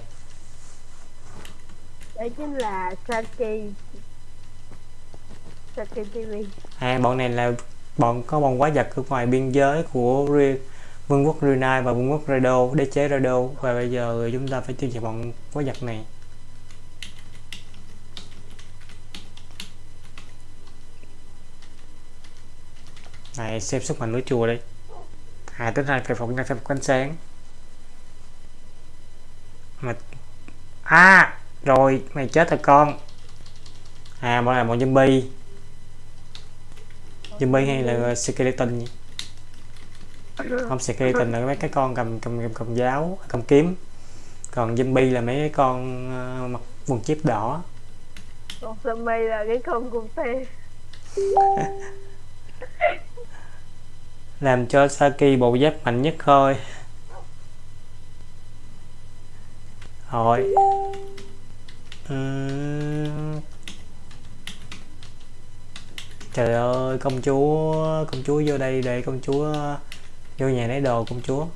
[SPEAKER 4] Đấy chính là Saki. Saki TV
[SPEAKER 1] à, bọn này là bọn có bọn quái vật ở ngoài biên giới của Ri- vương quốc Renai và vương quốc Rado, đế chế Rado. Và bây giờ chúng ta phải tiêu diệt bọn quái vật này. Này, xem sức mạnh núi chùa đây. À tính ra phải phục ra thêm ánh sáng. Mà à rồi, mày chết rồi con. À bọn này bọn zombie. Zombie hay là skeleton nhỉ? Không skeleton là mấy cái con cầm cầm cầm, cầm giáo cầm kiếm. Còn zombie là mấy cái con ờ, mặc quần chip đỏ.
[SPEAKER 4] Còn zombie là cái con cung tê
[SPEAKER 1] làm cho Saki bộ giáp mạnh nhất thôi. Rồi. Trời ơi công chúa công chúa vô đây để công chúa vô nhà lấy đồ công chúa.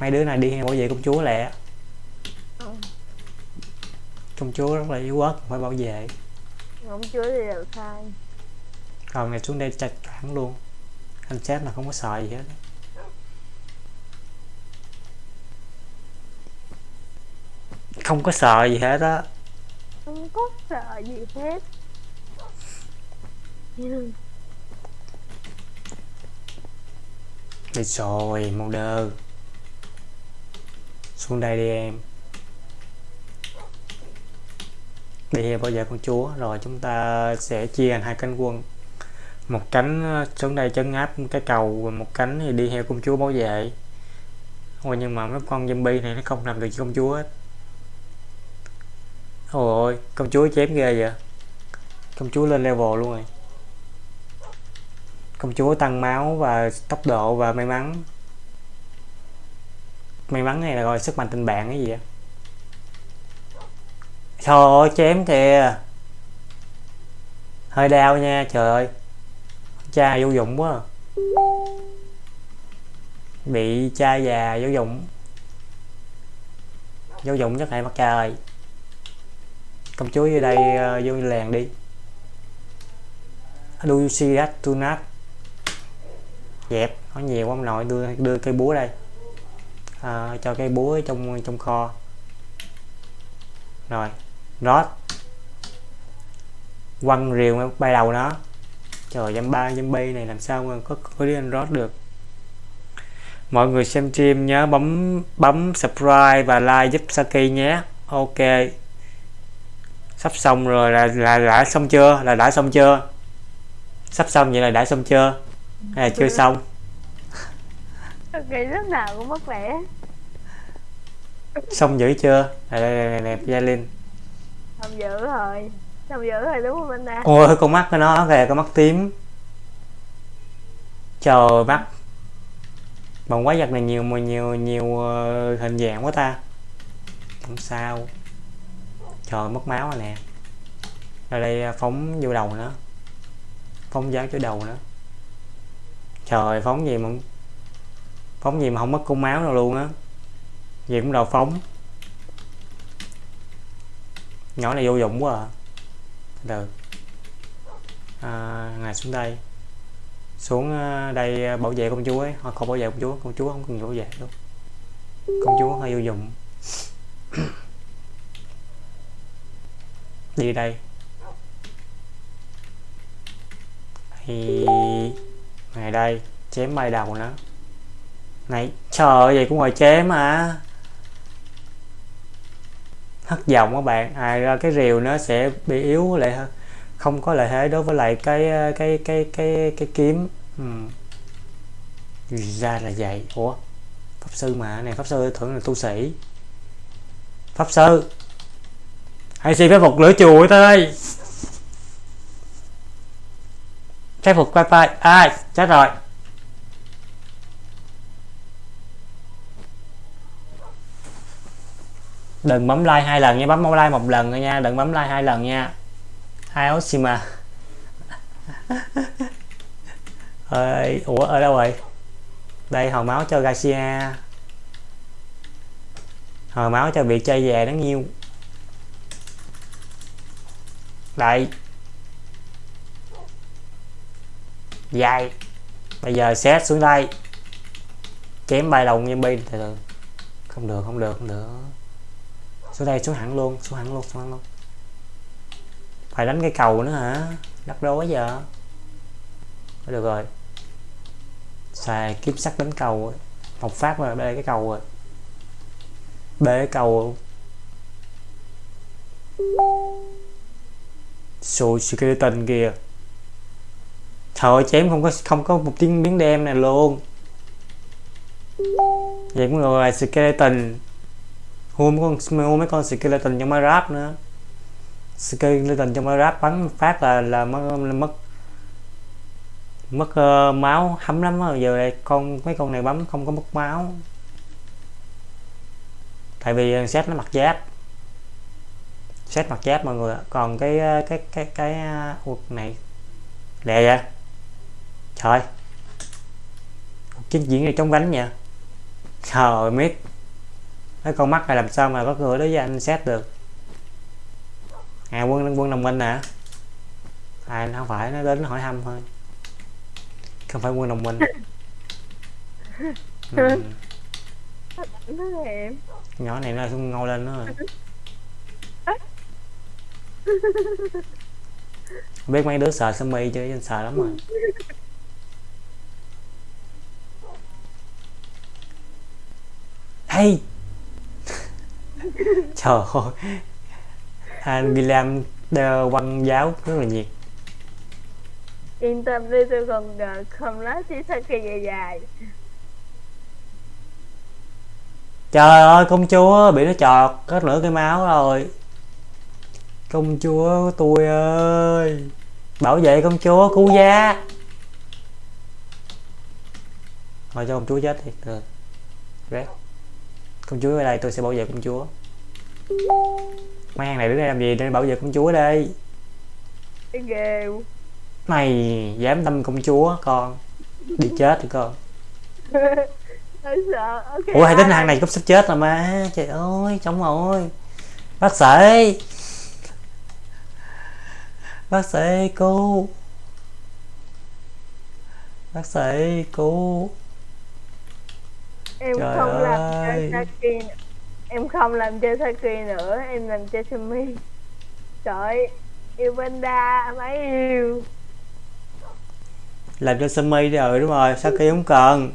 [SPEAKER 1] Mấy đứa này đi hay bảo vệ công chúa lẹ.
[SPEAKER 4] Ừ.
[SPEAKER 1] công chúa rất là yếu ớt phải bảo vệ.
[SPEAKER 4] Không chúa thì đều sai.
[SPEAKER 1] Còn này xuống đây chặt cản luôn. Anh chết là không có sợ gì hết. Không có sợ gì hết á.
[SPEAKER 4] Không có sợ gì hết Nhưng
[SPEAKER 1] Đi rồi, màu đơ. Xuống đây đi em. Đi bảo vệ con chúa Rồi chúng ta sẽ chia thành hai cánh quân. Một cánh ờ, xuống đây trấn áp cái cầu và Một cánh thì đi theo công chúa bảo vệ. Ôi nhưng mà mấy con zombie này nó không làm được cho công chúa hết. Ôi ôi, công chúa chém ghê vậy. Công chúa lên level luôn rồi công chúa tăng máu và tốc độ và may mắn. May mắn này là gọi sức mạnh tình bạn cái gì vậy? Trời ơi chém kìa. Hơi đau nha, trời ơi. Cha vô dụng quá à. bị cha già vô dụng. Vô dụng chắc hay mặt trời công chúa vô đây ờ, vô làng đi. Lucidas you dẹp nó nhiều ông nội đưa đưa cây búa đây. À, cho cây búa trong trong kho. Rồi rót quăng rìu bay đầu nó. Trời dăm ba bay này làm sao mà có có đi anh rót được. Mọi người xem stream nhớ bấm bấm subscribe và like giúp Saki nhé. Ok. Sắp xong rồi là là đã xong chưa? Là đã xong chưa? Sắp xong vậy là đã xong chưa? Hay là chưa xong?
[SPEAKER 4] Kỳ lúc nào cũng mất vẻ.
[SPEAKER 1] Xong dữ chưa? Đây đây đây, đây Gia Linh
[SPEAKER 4] Không giữ rồi. Không giữ rồi đúng không anh ta?
[SPEAKER 1] Ôi con mắt của nó kìa con mắt tím. Trời mắt. Bằng quái vật này nhiều mà nhiều nhiều ờ, hình dạng quá ta. Không sao. Trời mất máu rồi nè. Rồi đây ờ, phóng vô đầu nữa phóng giáo chỗ đầu nữa trời phóng gì mà phóng gì mà không mất cung máu đâu luôn á. Gì cũng đầu phóng. Nhỏ này vô dụng quá à. Từ. À, ngài xuống đây. Xuống à, đây à, bảo vệ công chúa ấy. Không bảo vệ công chúa công chúa không cần bảo vệ đâu. Công chúa hơi vô dụng. Đi đây. Thì ngày đây chém bay đầu nó này trời ơi, vậy cũng ngồi chém à hất vọng các bạn. À ra cái rìu nó sẽ bị yếu lại hơn không có lợi thế đối với lại cái ờ, cái cái cái cái kiếm. Ừ. ra là vậy. Ủa? Pháp sư mà này pháp sư thưởng là tu sĩ. Pháp sư. Hãy xin phép phục lửa chùa tới đây phép phục wifi ai? Chết rồi. Đừng bấm like hai lần nha. Bấm like một lần thôi nha. Đừng bấm like hai lần nha. Hai Oshima ơi ủa, ở đâu rồi? Đây, hồi máu cho Garcia. Hồi máu cho bị chơi về đáng nhiêu đây. Dài bây giờ xét xuống đây. Chém bay đồng zombie từ từ. Không được không được không được. Xuống đây, xuống hẳn luôn, xuống hẳn luôn, xuống hẳn luôn. Phải đánh cái cầu nữa hả? Đắp rối giờ được rồi. Xài kiếm sắt đánh cầu một phát mà bê cái cầu rồi. Bê cái cầu. Sùi skeleton kìa. Trời chém không có không có một tiếng miếng đen này luôn. Vậy cũng rồi skeleton. Hua mấy con hua mấy con skeleton trong Minecraft nữa. Skeleton trong Minecraft bắn phát là là mất mất mất uh, máu hấm lắm rồi giờ đây con mấy con này bấm không có mất máu. Tại vì ờ, set nó mặc giáp. Set mặc giáp mọi người còn ờ, cái cái cái cái uh, này. Lẹ vậy? Trời chiến diễn này trong vánh nha. Trời mít cái con mắt này làm sao mà có cửa đối với anh xét được? À quân quân đồng minh nè à không phải nó đến hỏi thăm thôi. Không phải quân đồng minh. Ừ. nhỏ này nó xuống ngồi lên nữa rồi. Biết mấy đứa sợ sơ mi chứ anh sợ lắm rồi hey trời ơi. Anh William đeo quăng giáo rất là nhiệt.
[SPEAKER 4] Yên tâm đi tôi còn uh, không nói chỉ sao kỳ dài dài.
[SPEAKER 1] Trời ơi công chúa bị nó chọt có nửa cái máu rồi. Công chúa tôi ơi. Bảo vệ công chúa cứu giá. Thôi cho công chúa chết đi. Được. Red. Công chúa ở đây tôi sẽ bảo vệ công chúa. Mấy hàng này đứng đây làm gì? Để bảo vệ công chúa đây.
[SPEAKER 4] Cái
[SPEAKER 1] mày dám đâm công chúa con. Đi chết đi con.
[SPEAKER 4] Hơi sợ. Ok
[SPEAKER 1] ủa hai tính hàng này cũng sắp chết rồi mà. Trời ơi chống rồi. Bác sĩ. Bác sĩ cứu. Bác sĩ cứu
[SPEAKER 4] em
[SPEAKER 1] Trời
[SPEAKER 4] không làm
[SPEAKER 1] ơi.
[SPEAKER 4] cho Saki nữa. em không làm cho Saki nữa em làm cho Sumi. Trời yêu Panda mấy yêu.
[SPEAKER 1] Làm cho Sumi đi rồi đúng rồi sao kia không cần.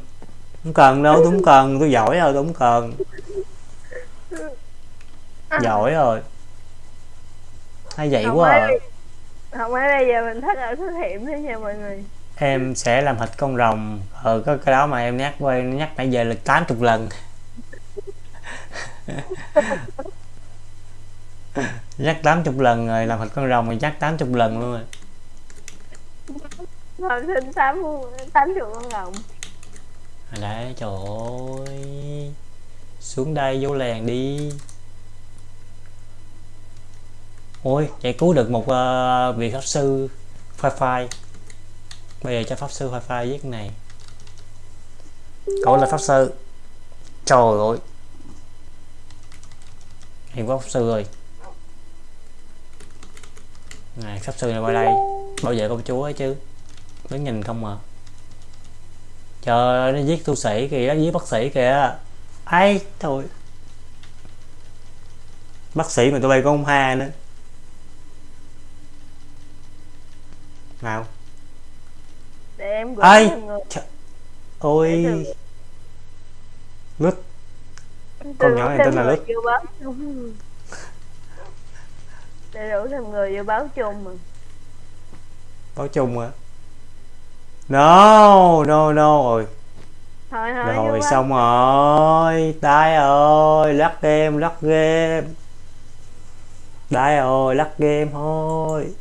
[SPEAKER 1] Không cần đâu tôi không cần. Tôi giỏi rồi tôi không cần. Giỏi rồi. Hay vậy
[SPEAKER 4] không
[SPEAKER 1] quá
[SPEAKER 4] ấy
[SPEAKER 1] à.
[SPEAKER 4] không ấy bây giờ mình thất ở thất hiểm thế nha mọi người
[SPEAKER 1] em sẽ làm thịt con rồng. Ờ cái, cái đó mà em nhắc qua em nhắc nãy giờ là 80 lần. Nhắc 80 lần rồi làm thịt con rồng rồi nhắc 80 lần luôn rồi.
[SPEAKER 4] Xin tám tám chục con rồng.
[SPEAKER 1] À đấy trời ơi. Xuống đây vô làng đi. Ôi vậy cứu được một uh, vị pháp sư phai phai bây giờ cho pháp sư wifi viết giết cái này. Cậu là pháp sư. Trời ơi. Hiền có pháp sư rồi này pháp sư này qua đây. Bảo vệ công chúa ấy chứ? Đứng nhìn không mà trời ơi, nó giết tu sĩ kìa nó giết bác sĩ kìa. Ai thôi bác sĩ mà tụi bay có ông ha nữa. Nào
[SPEAKER 4] để em gửi
[SPEAKER 1] ai? Trời- ôi
[SPEAKER 4] từ-
[SPEAKER 1] lít Con nhỏ này tên là
[SPEAKER 4] chung để đủ thêm người vô báo chung mà
[SPEAKER 1] báo chung à no no no rồi.
[SPEAKER 4] Thôi thôi
[SPEAKER 1] rồi xong rồi. Đai ơi lắc game lắc game. Đai ơi lắc game thôi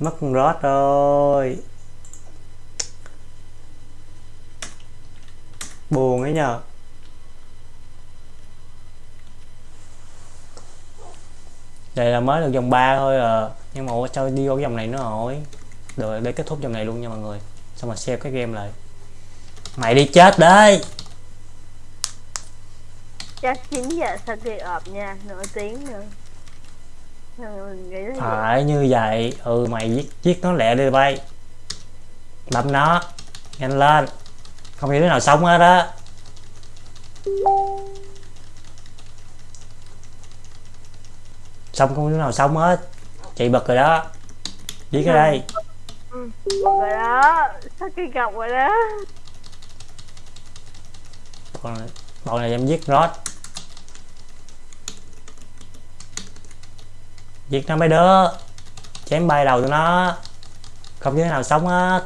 [SPEAKER 1] mất con rồi. Buồn ấy nhờ. Đây là mới được vòng 3 thôi à. Nhưng mà sao đi vô cái vòng này nữa rồi? Được để kết thúc vòng này luôn nha mọi người. Xong rồi xem cái game lại. Mày đi chết đấy.
[SPEAKER 4] Chắc 9 giờ sau khi ọp nha, nửa tiếng nữa Nên mình nghĩ là vậy
[SPEAKER 1] phải như vậy. Ừ mày giết giết nó lẹ đi bay. Đâm nó. Nhanh lên. Không hiểu đứa nào sống hết á. Xong không đứa nào sống hết. Chị bật rồi đó. Giết cái đây.
[SPEAKER 4] Ừ. rồi đó. Sau khi gặp rồi đó?
[SPEAKER 1] Bọn này, bọn này em giết rod giết nó mấy đứa chém bay đầu tụi nó. Không đứa nào sống hết.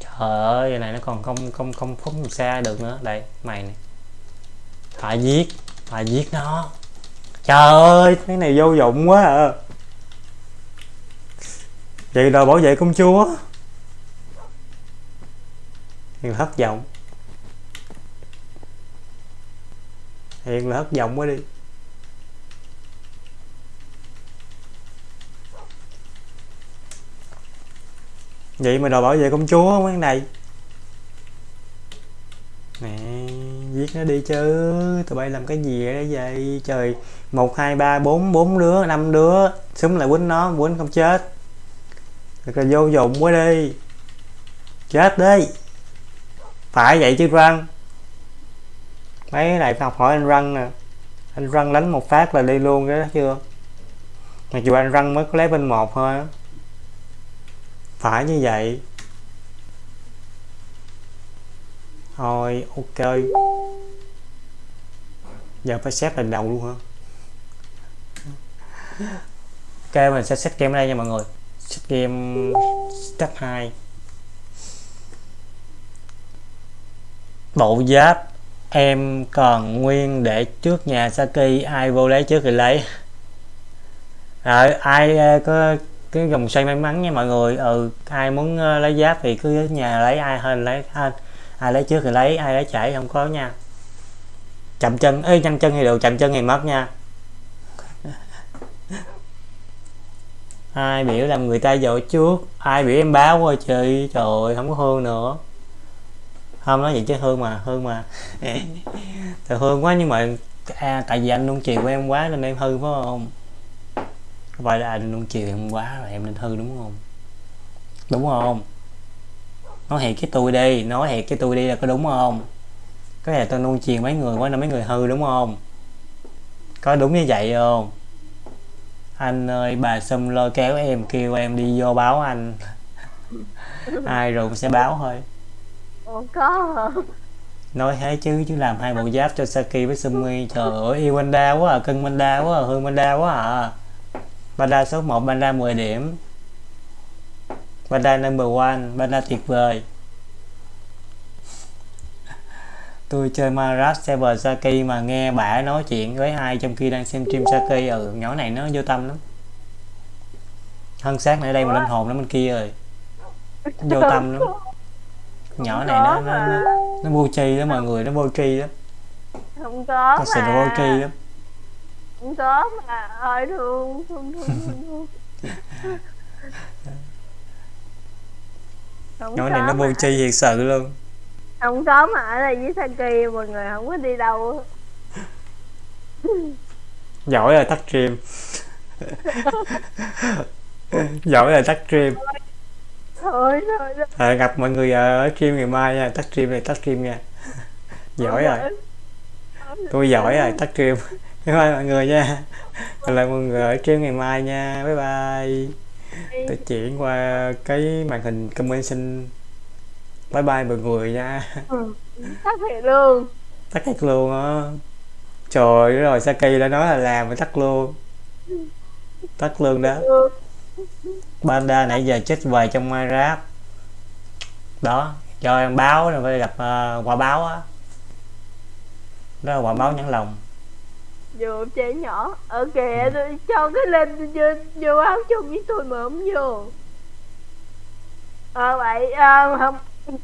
[SPEAKER 1] Trời ơi này nó còn không không không phóng xa được nữa. Đây, mày này phải giết phải giết nó. Trời ơi, cái này vô dụng quá à. Vậy đòi bảo vệ công chúa. Thì thất vọng. Hiền là hất vọng quá đi. Vậy mà đòi bảo vệ công chúa mấy cái này. Nè Giết nó đi chứ. Tụi bay làm cái gì ở vậy? Trời, một, hai, ba, bốn bốn đứa, năm đứa. Súng lại quýnh nó, quýnh không chết. Thật là vô dụng quá đi. Chết đi. Phải vậy chứ, răng. Mấy cái này phải học hỏi anh răng nè Anh răng đánh một phát là đi luôn cái đó, chưa? Mặc dù anh răng mới có level một thôi Phải như vậy. Thôi, ok. Giờ phải xếp lần đầu luôn hả Ok, mình sẽ set game ở đây nha mọi người. Set game step 2 Bộ giáp. Em còn nguyên để trước nhà Saki Ai vô lấy trước thì lấy. Rồi, ai ờ, có cái vòng xoay may mắn nha mọi người. Ừ ai muốn ờ, lấy giáp thì cứ nhà lấy ai hơn lấy hơn, ai lấy trước thì lấy ai lấy chảy không có nha. Chậm chân ơi nhanh chân thì được chậm chân thì mất nha. Ai biểu làm người ta dội trước ai biểu em báo qua chị trời ơi, không có hương nữa không nói vậy chứ hương mà hương mà. Thì hương quá nhưng mà à, tại vì anh luôn chiều của em quá nên em hư phải không? Vậy là anh luôn chiều em quá rồi em nên hư đúng không? Đúng không? Nói thiệt cái tôi đi nói thiệt cái tôi đi là có đúng không? Có thể tôi luôn chiều mấy người quá nên mấy người hư đúng không? Có đúng như vậy không? Anh ơi bà xâm lôi kéo em kêu em đi vô báo anh. Ai rồi cũng sẽ báo thôi.
[SPEAKER 4] Ủa có
[SPEAKER 1] nói thế chứ chứ làm hai bộ giáp cho Saki với Sumi. Trời ơi yêu Panda quá à cưng Panda quá à hương Panda quá à. Panda số 1 Panda 10 điểm. Panda number one Panda tuyệt vời. Tôi chơi Marat server Saki mà nghe bả nói chuyện với ai trong khi đang xem stream Saki. Ừ nhỏ này nó vô tâm lắm. Thân xác này đây mà linh hồn nó bên kia rồi vô tâm lắm nhỏ này nó nó, nó, nó vô tri đó mọi người nó vô tri lắm
[SPEAKER 4] Không có
[SPEAKER 1] nó sẽ vô tri lắm.
[SPEAKER 4] Không có mà Ôi thương Thương thương thương thương. Không
[SPEAKER 1] nhỏ này nó vô tri thiệt sự luôn.
[SPEAKER 4] Không có mà ở đây với Saki mọi người không có đi đâu.
[SPEAKER 1] Giỏi rồi tắt stream. Giỏi rồi tắt stream
[SPEAKER 4] Thôi thôi
[SPEAKER 1] à, gặp mọi người ở stream ngày mai nha tắt stream này tắt stream nha. Giỏi rồi. tôi giỏi rồi tắt stream. Bye bye mọi người nha. Hẹn lại mọi người ở stream ngày mai nha. Bye bye. Tôi chuyển qua cái màn hình comment xin bye bye mọi người nha.
[SPEAKER 4] Thật thiệt luôn.
[SPEAKER 1] Tắt cách luôn á. Trời ơi rồi Saki đã nói là làm mà tắt luôn. Tắt luôn đó.
[SPEAKER 4] Ừ.
[SPEAKER 1] Panda nãy giờ chết vời trong Minecraft. Đó cho em báo rồi phải gặp ờ, quả báo á. Đó là quả báo nhãn lòng.
[SPEAKER 4] Vô trẻ nhỏ. Ở kìa tôi cho cái lên vô, vô áo chung với tôi mà không vô. Ờ vậy ờ, không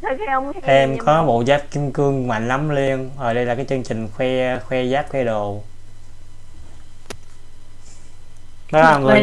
[SPEAKER 4] Sao cái ông
[SPEAKER 1] em có bộ giáp kim cương mạnh lắm liên. Ở đây là cái chương trình khoe khoe giáp khoe đồ. Đó là người nha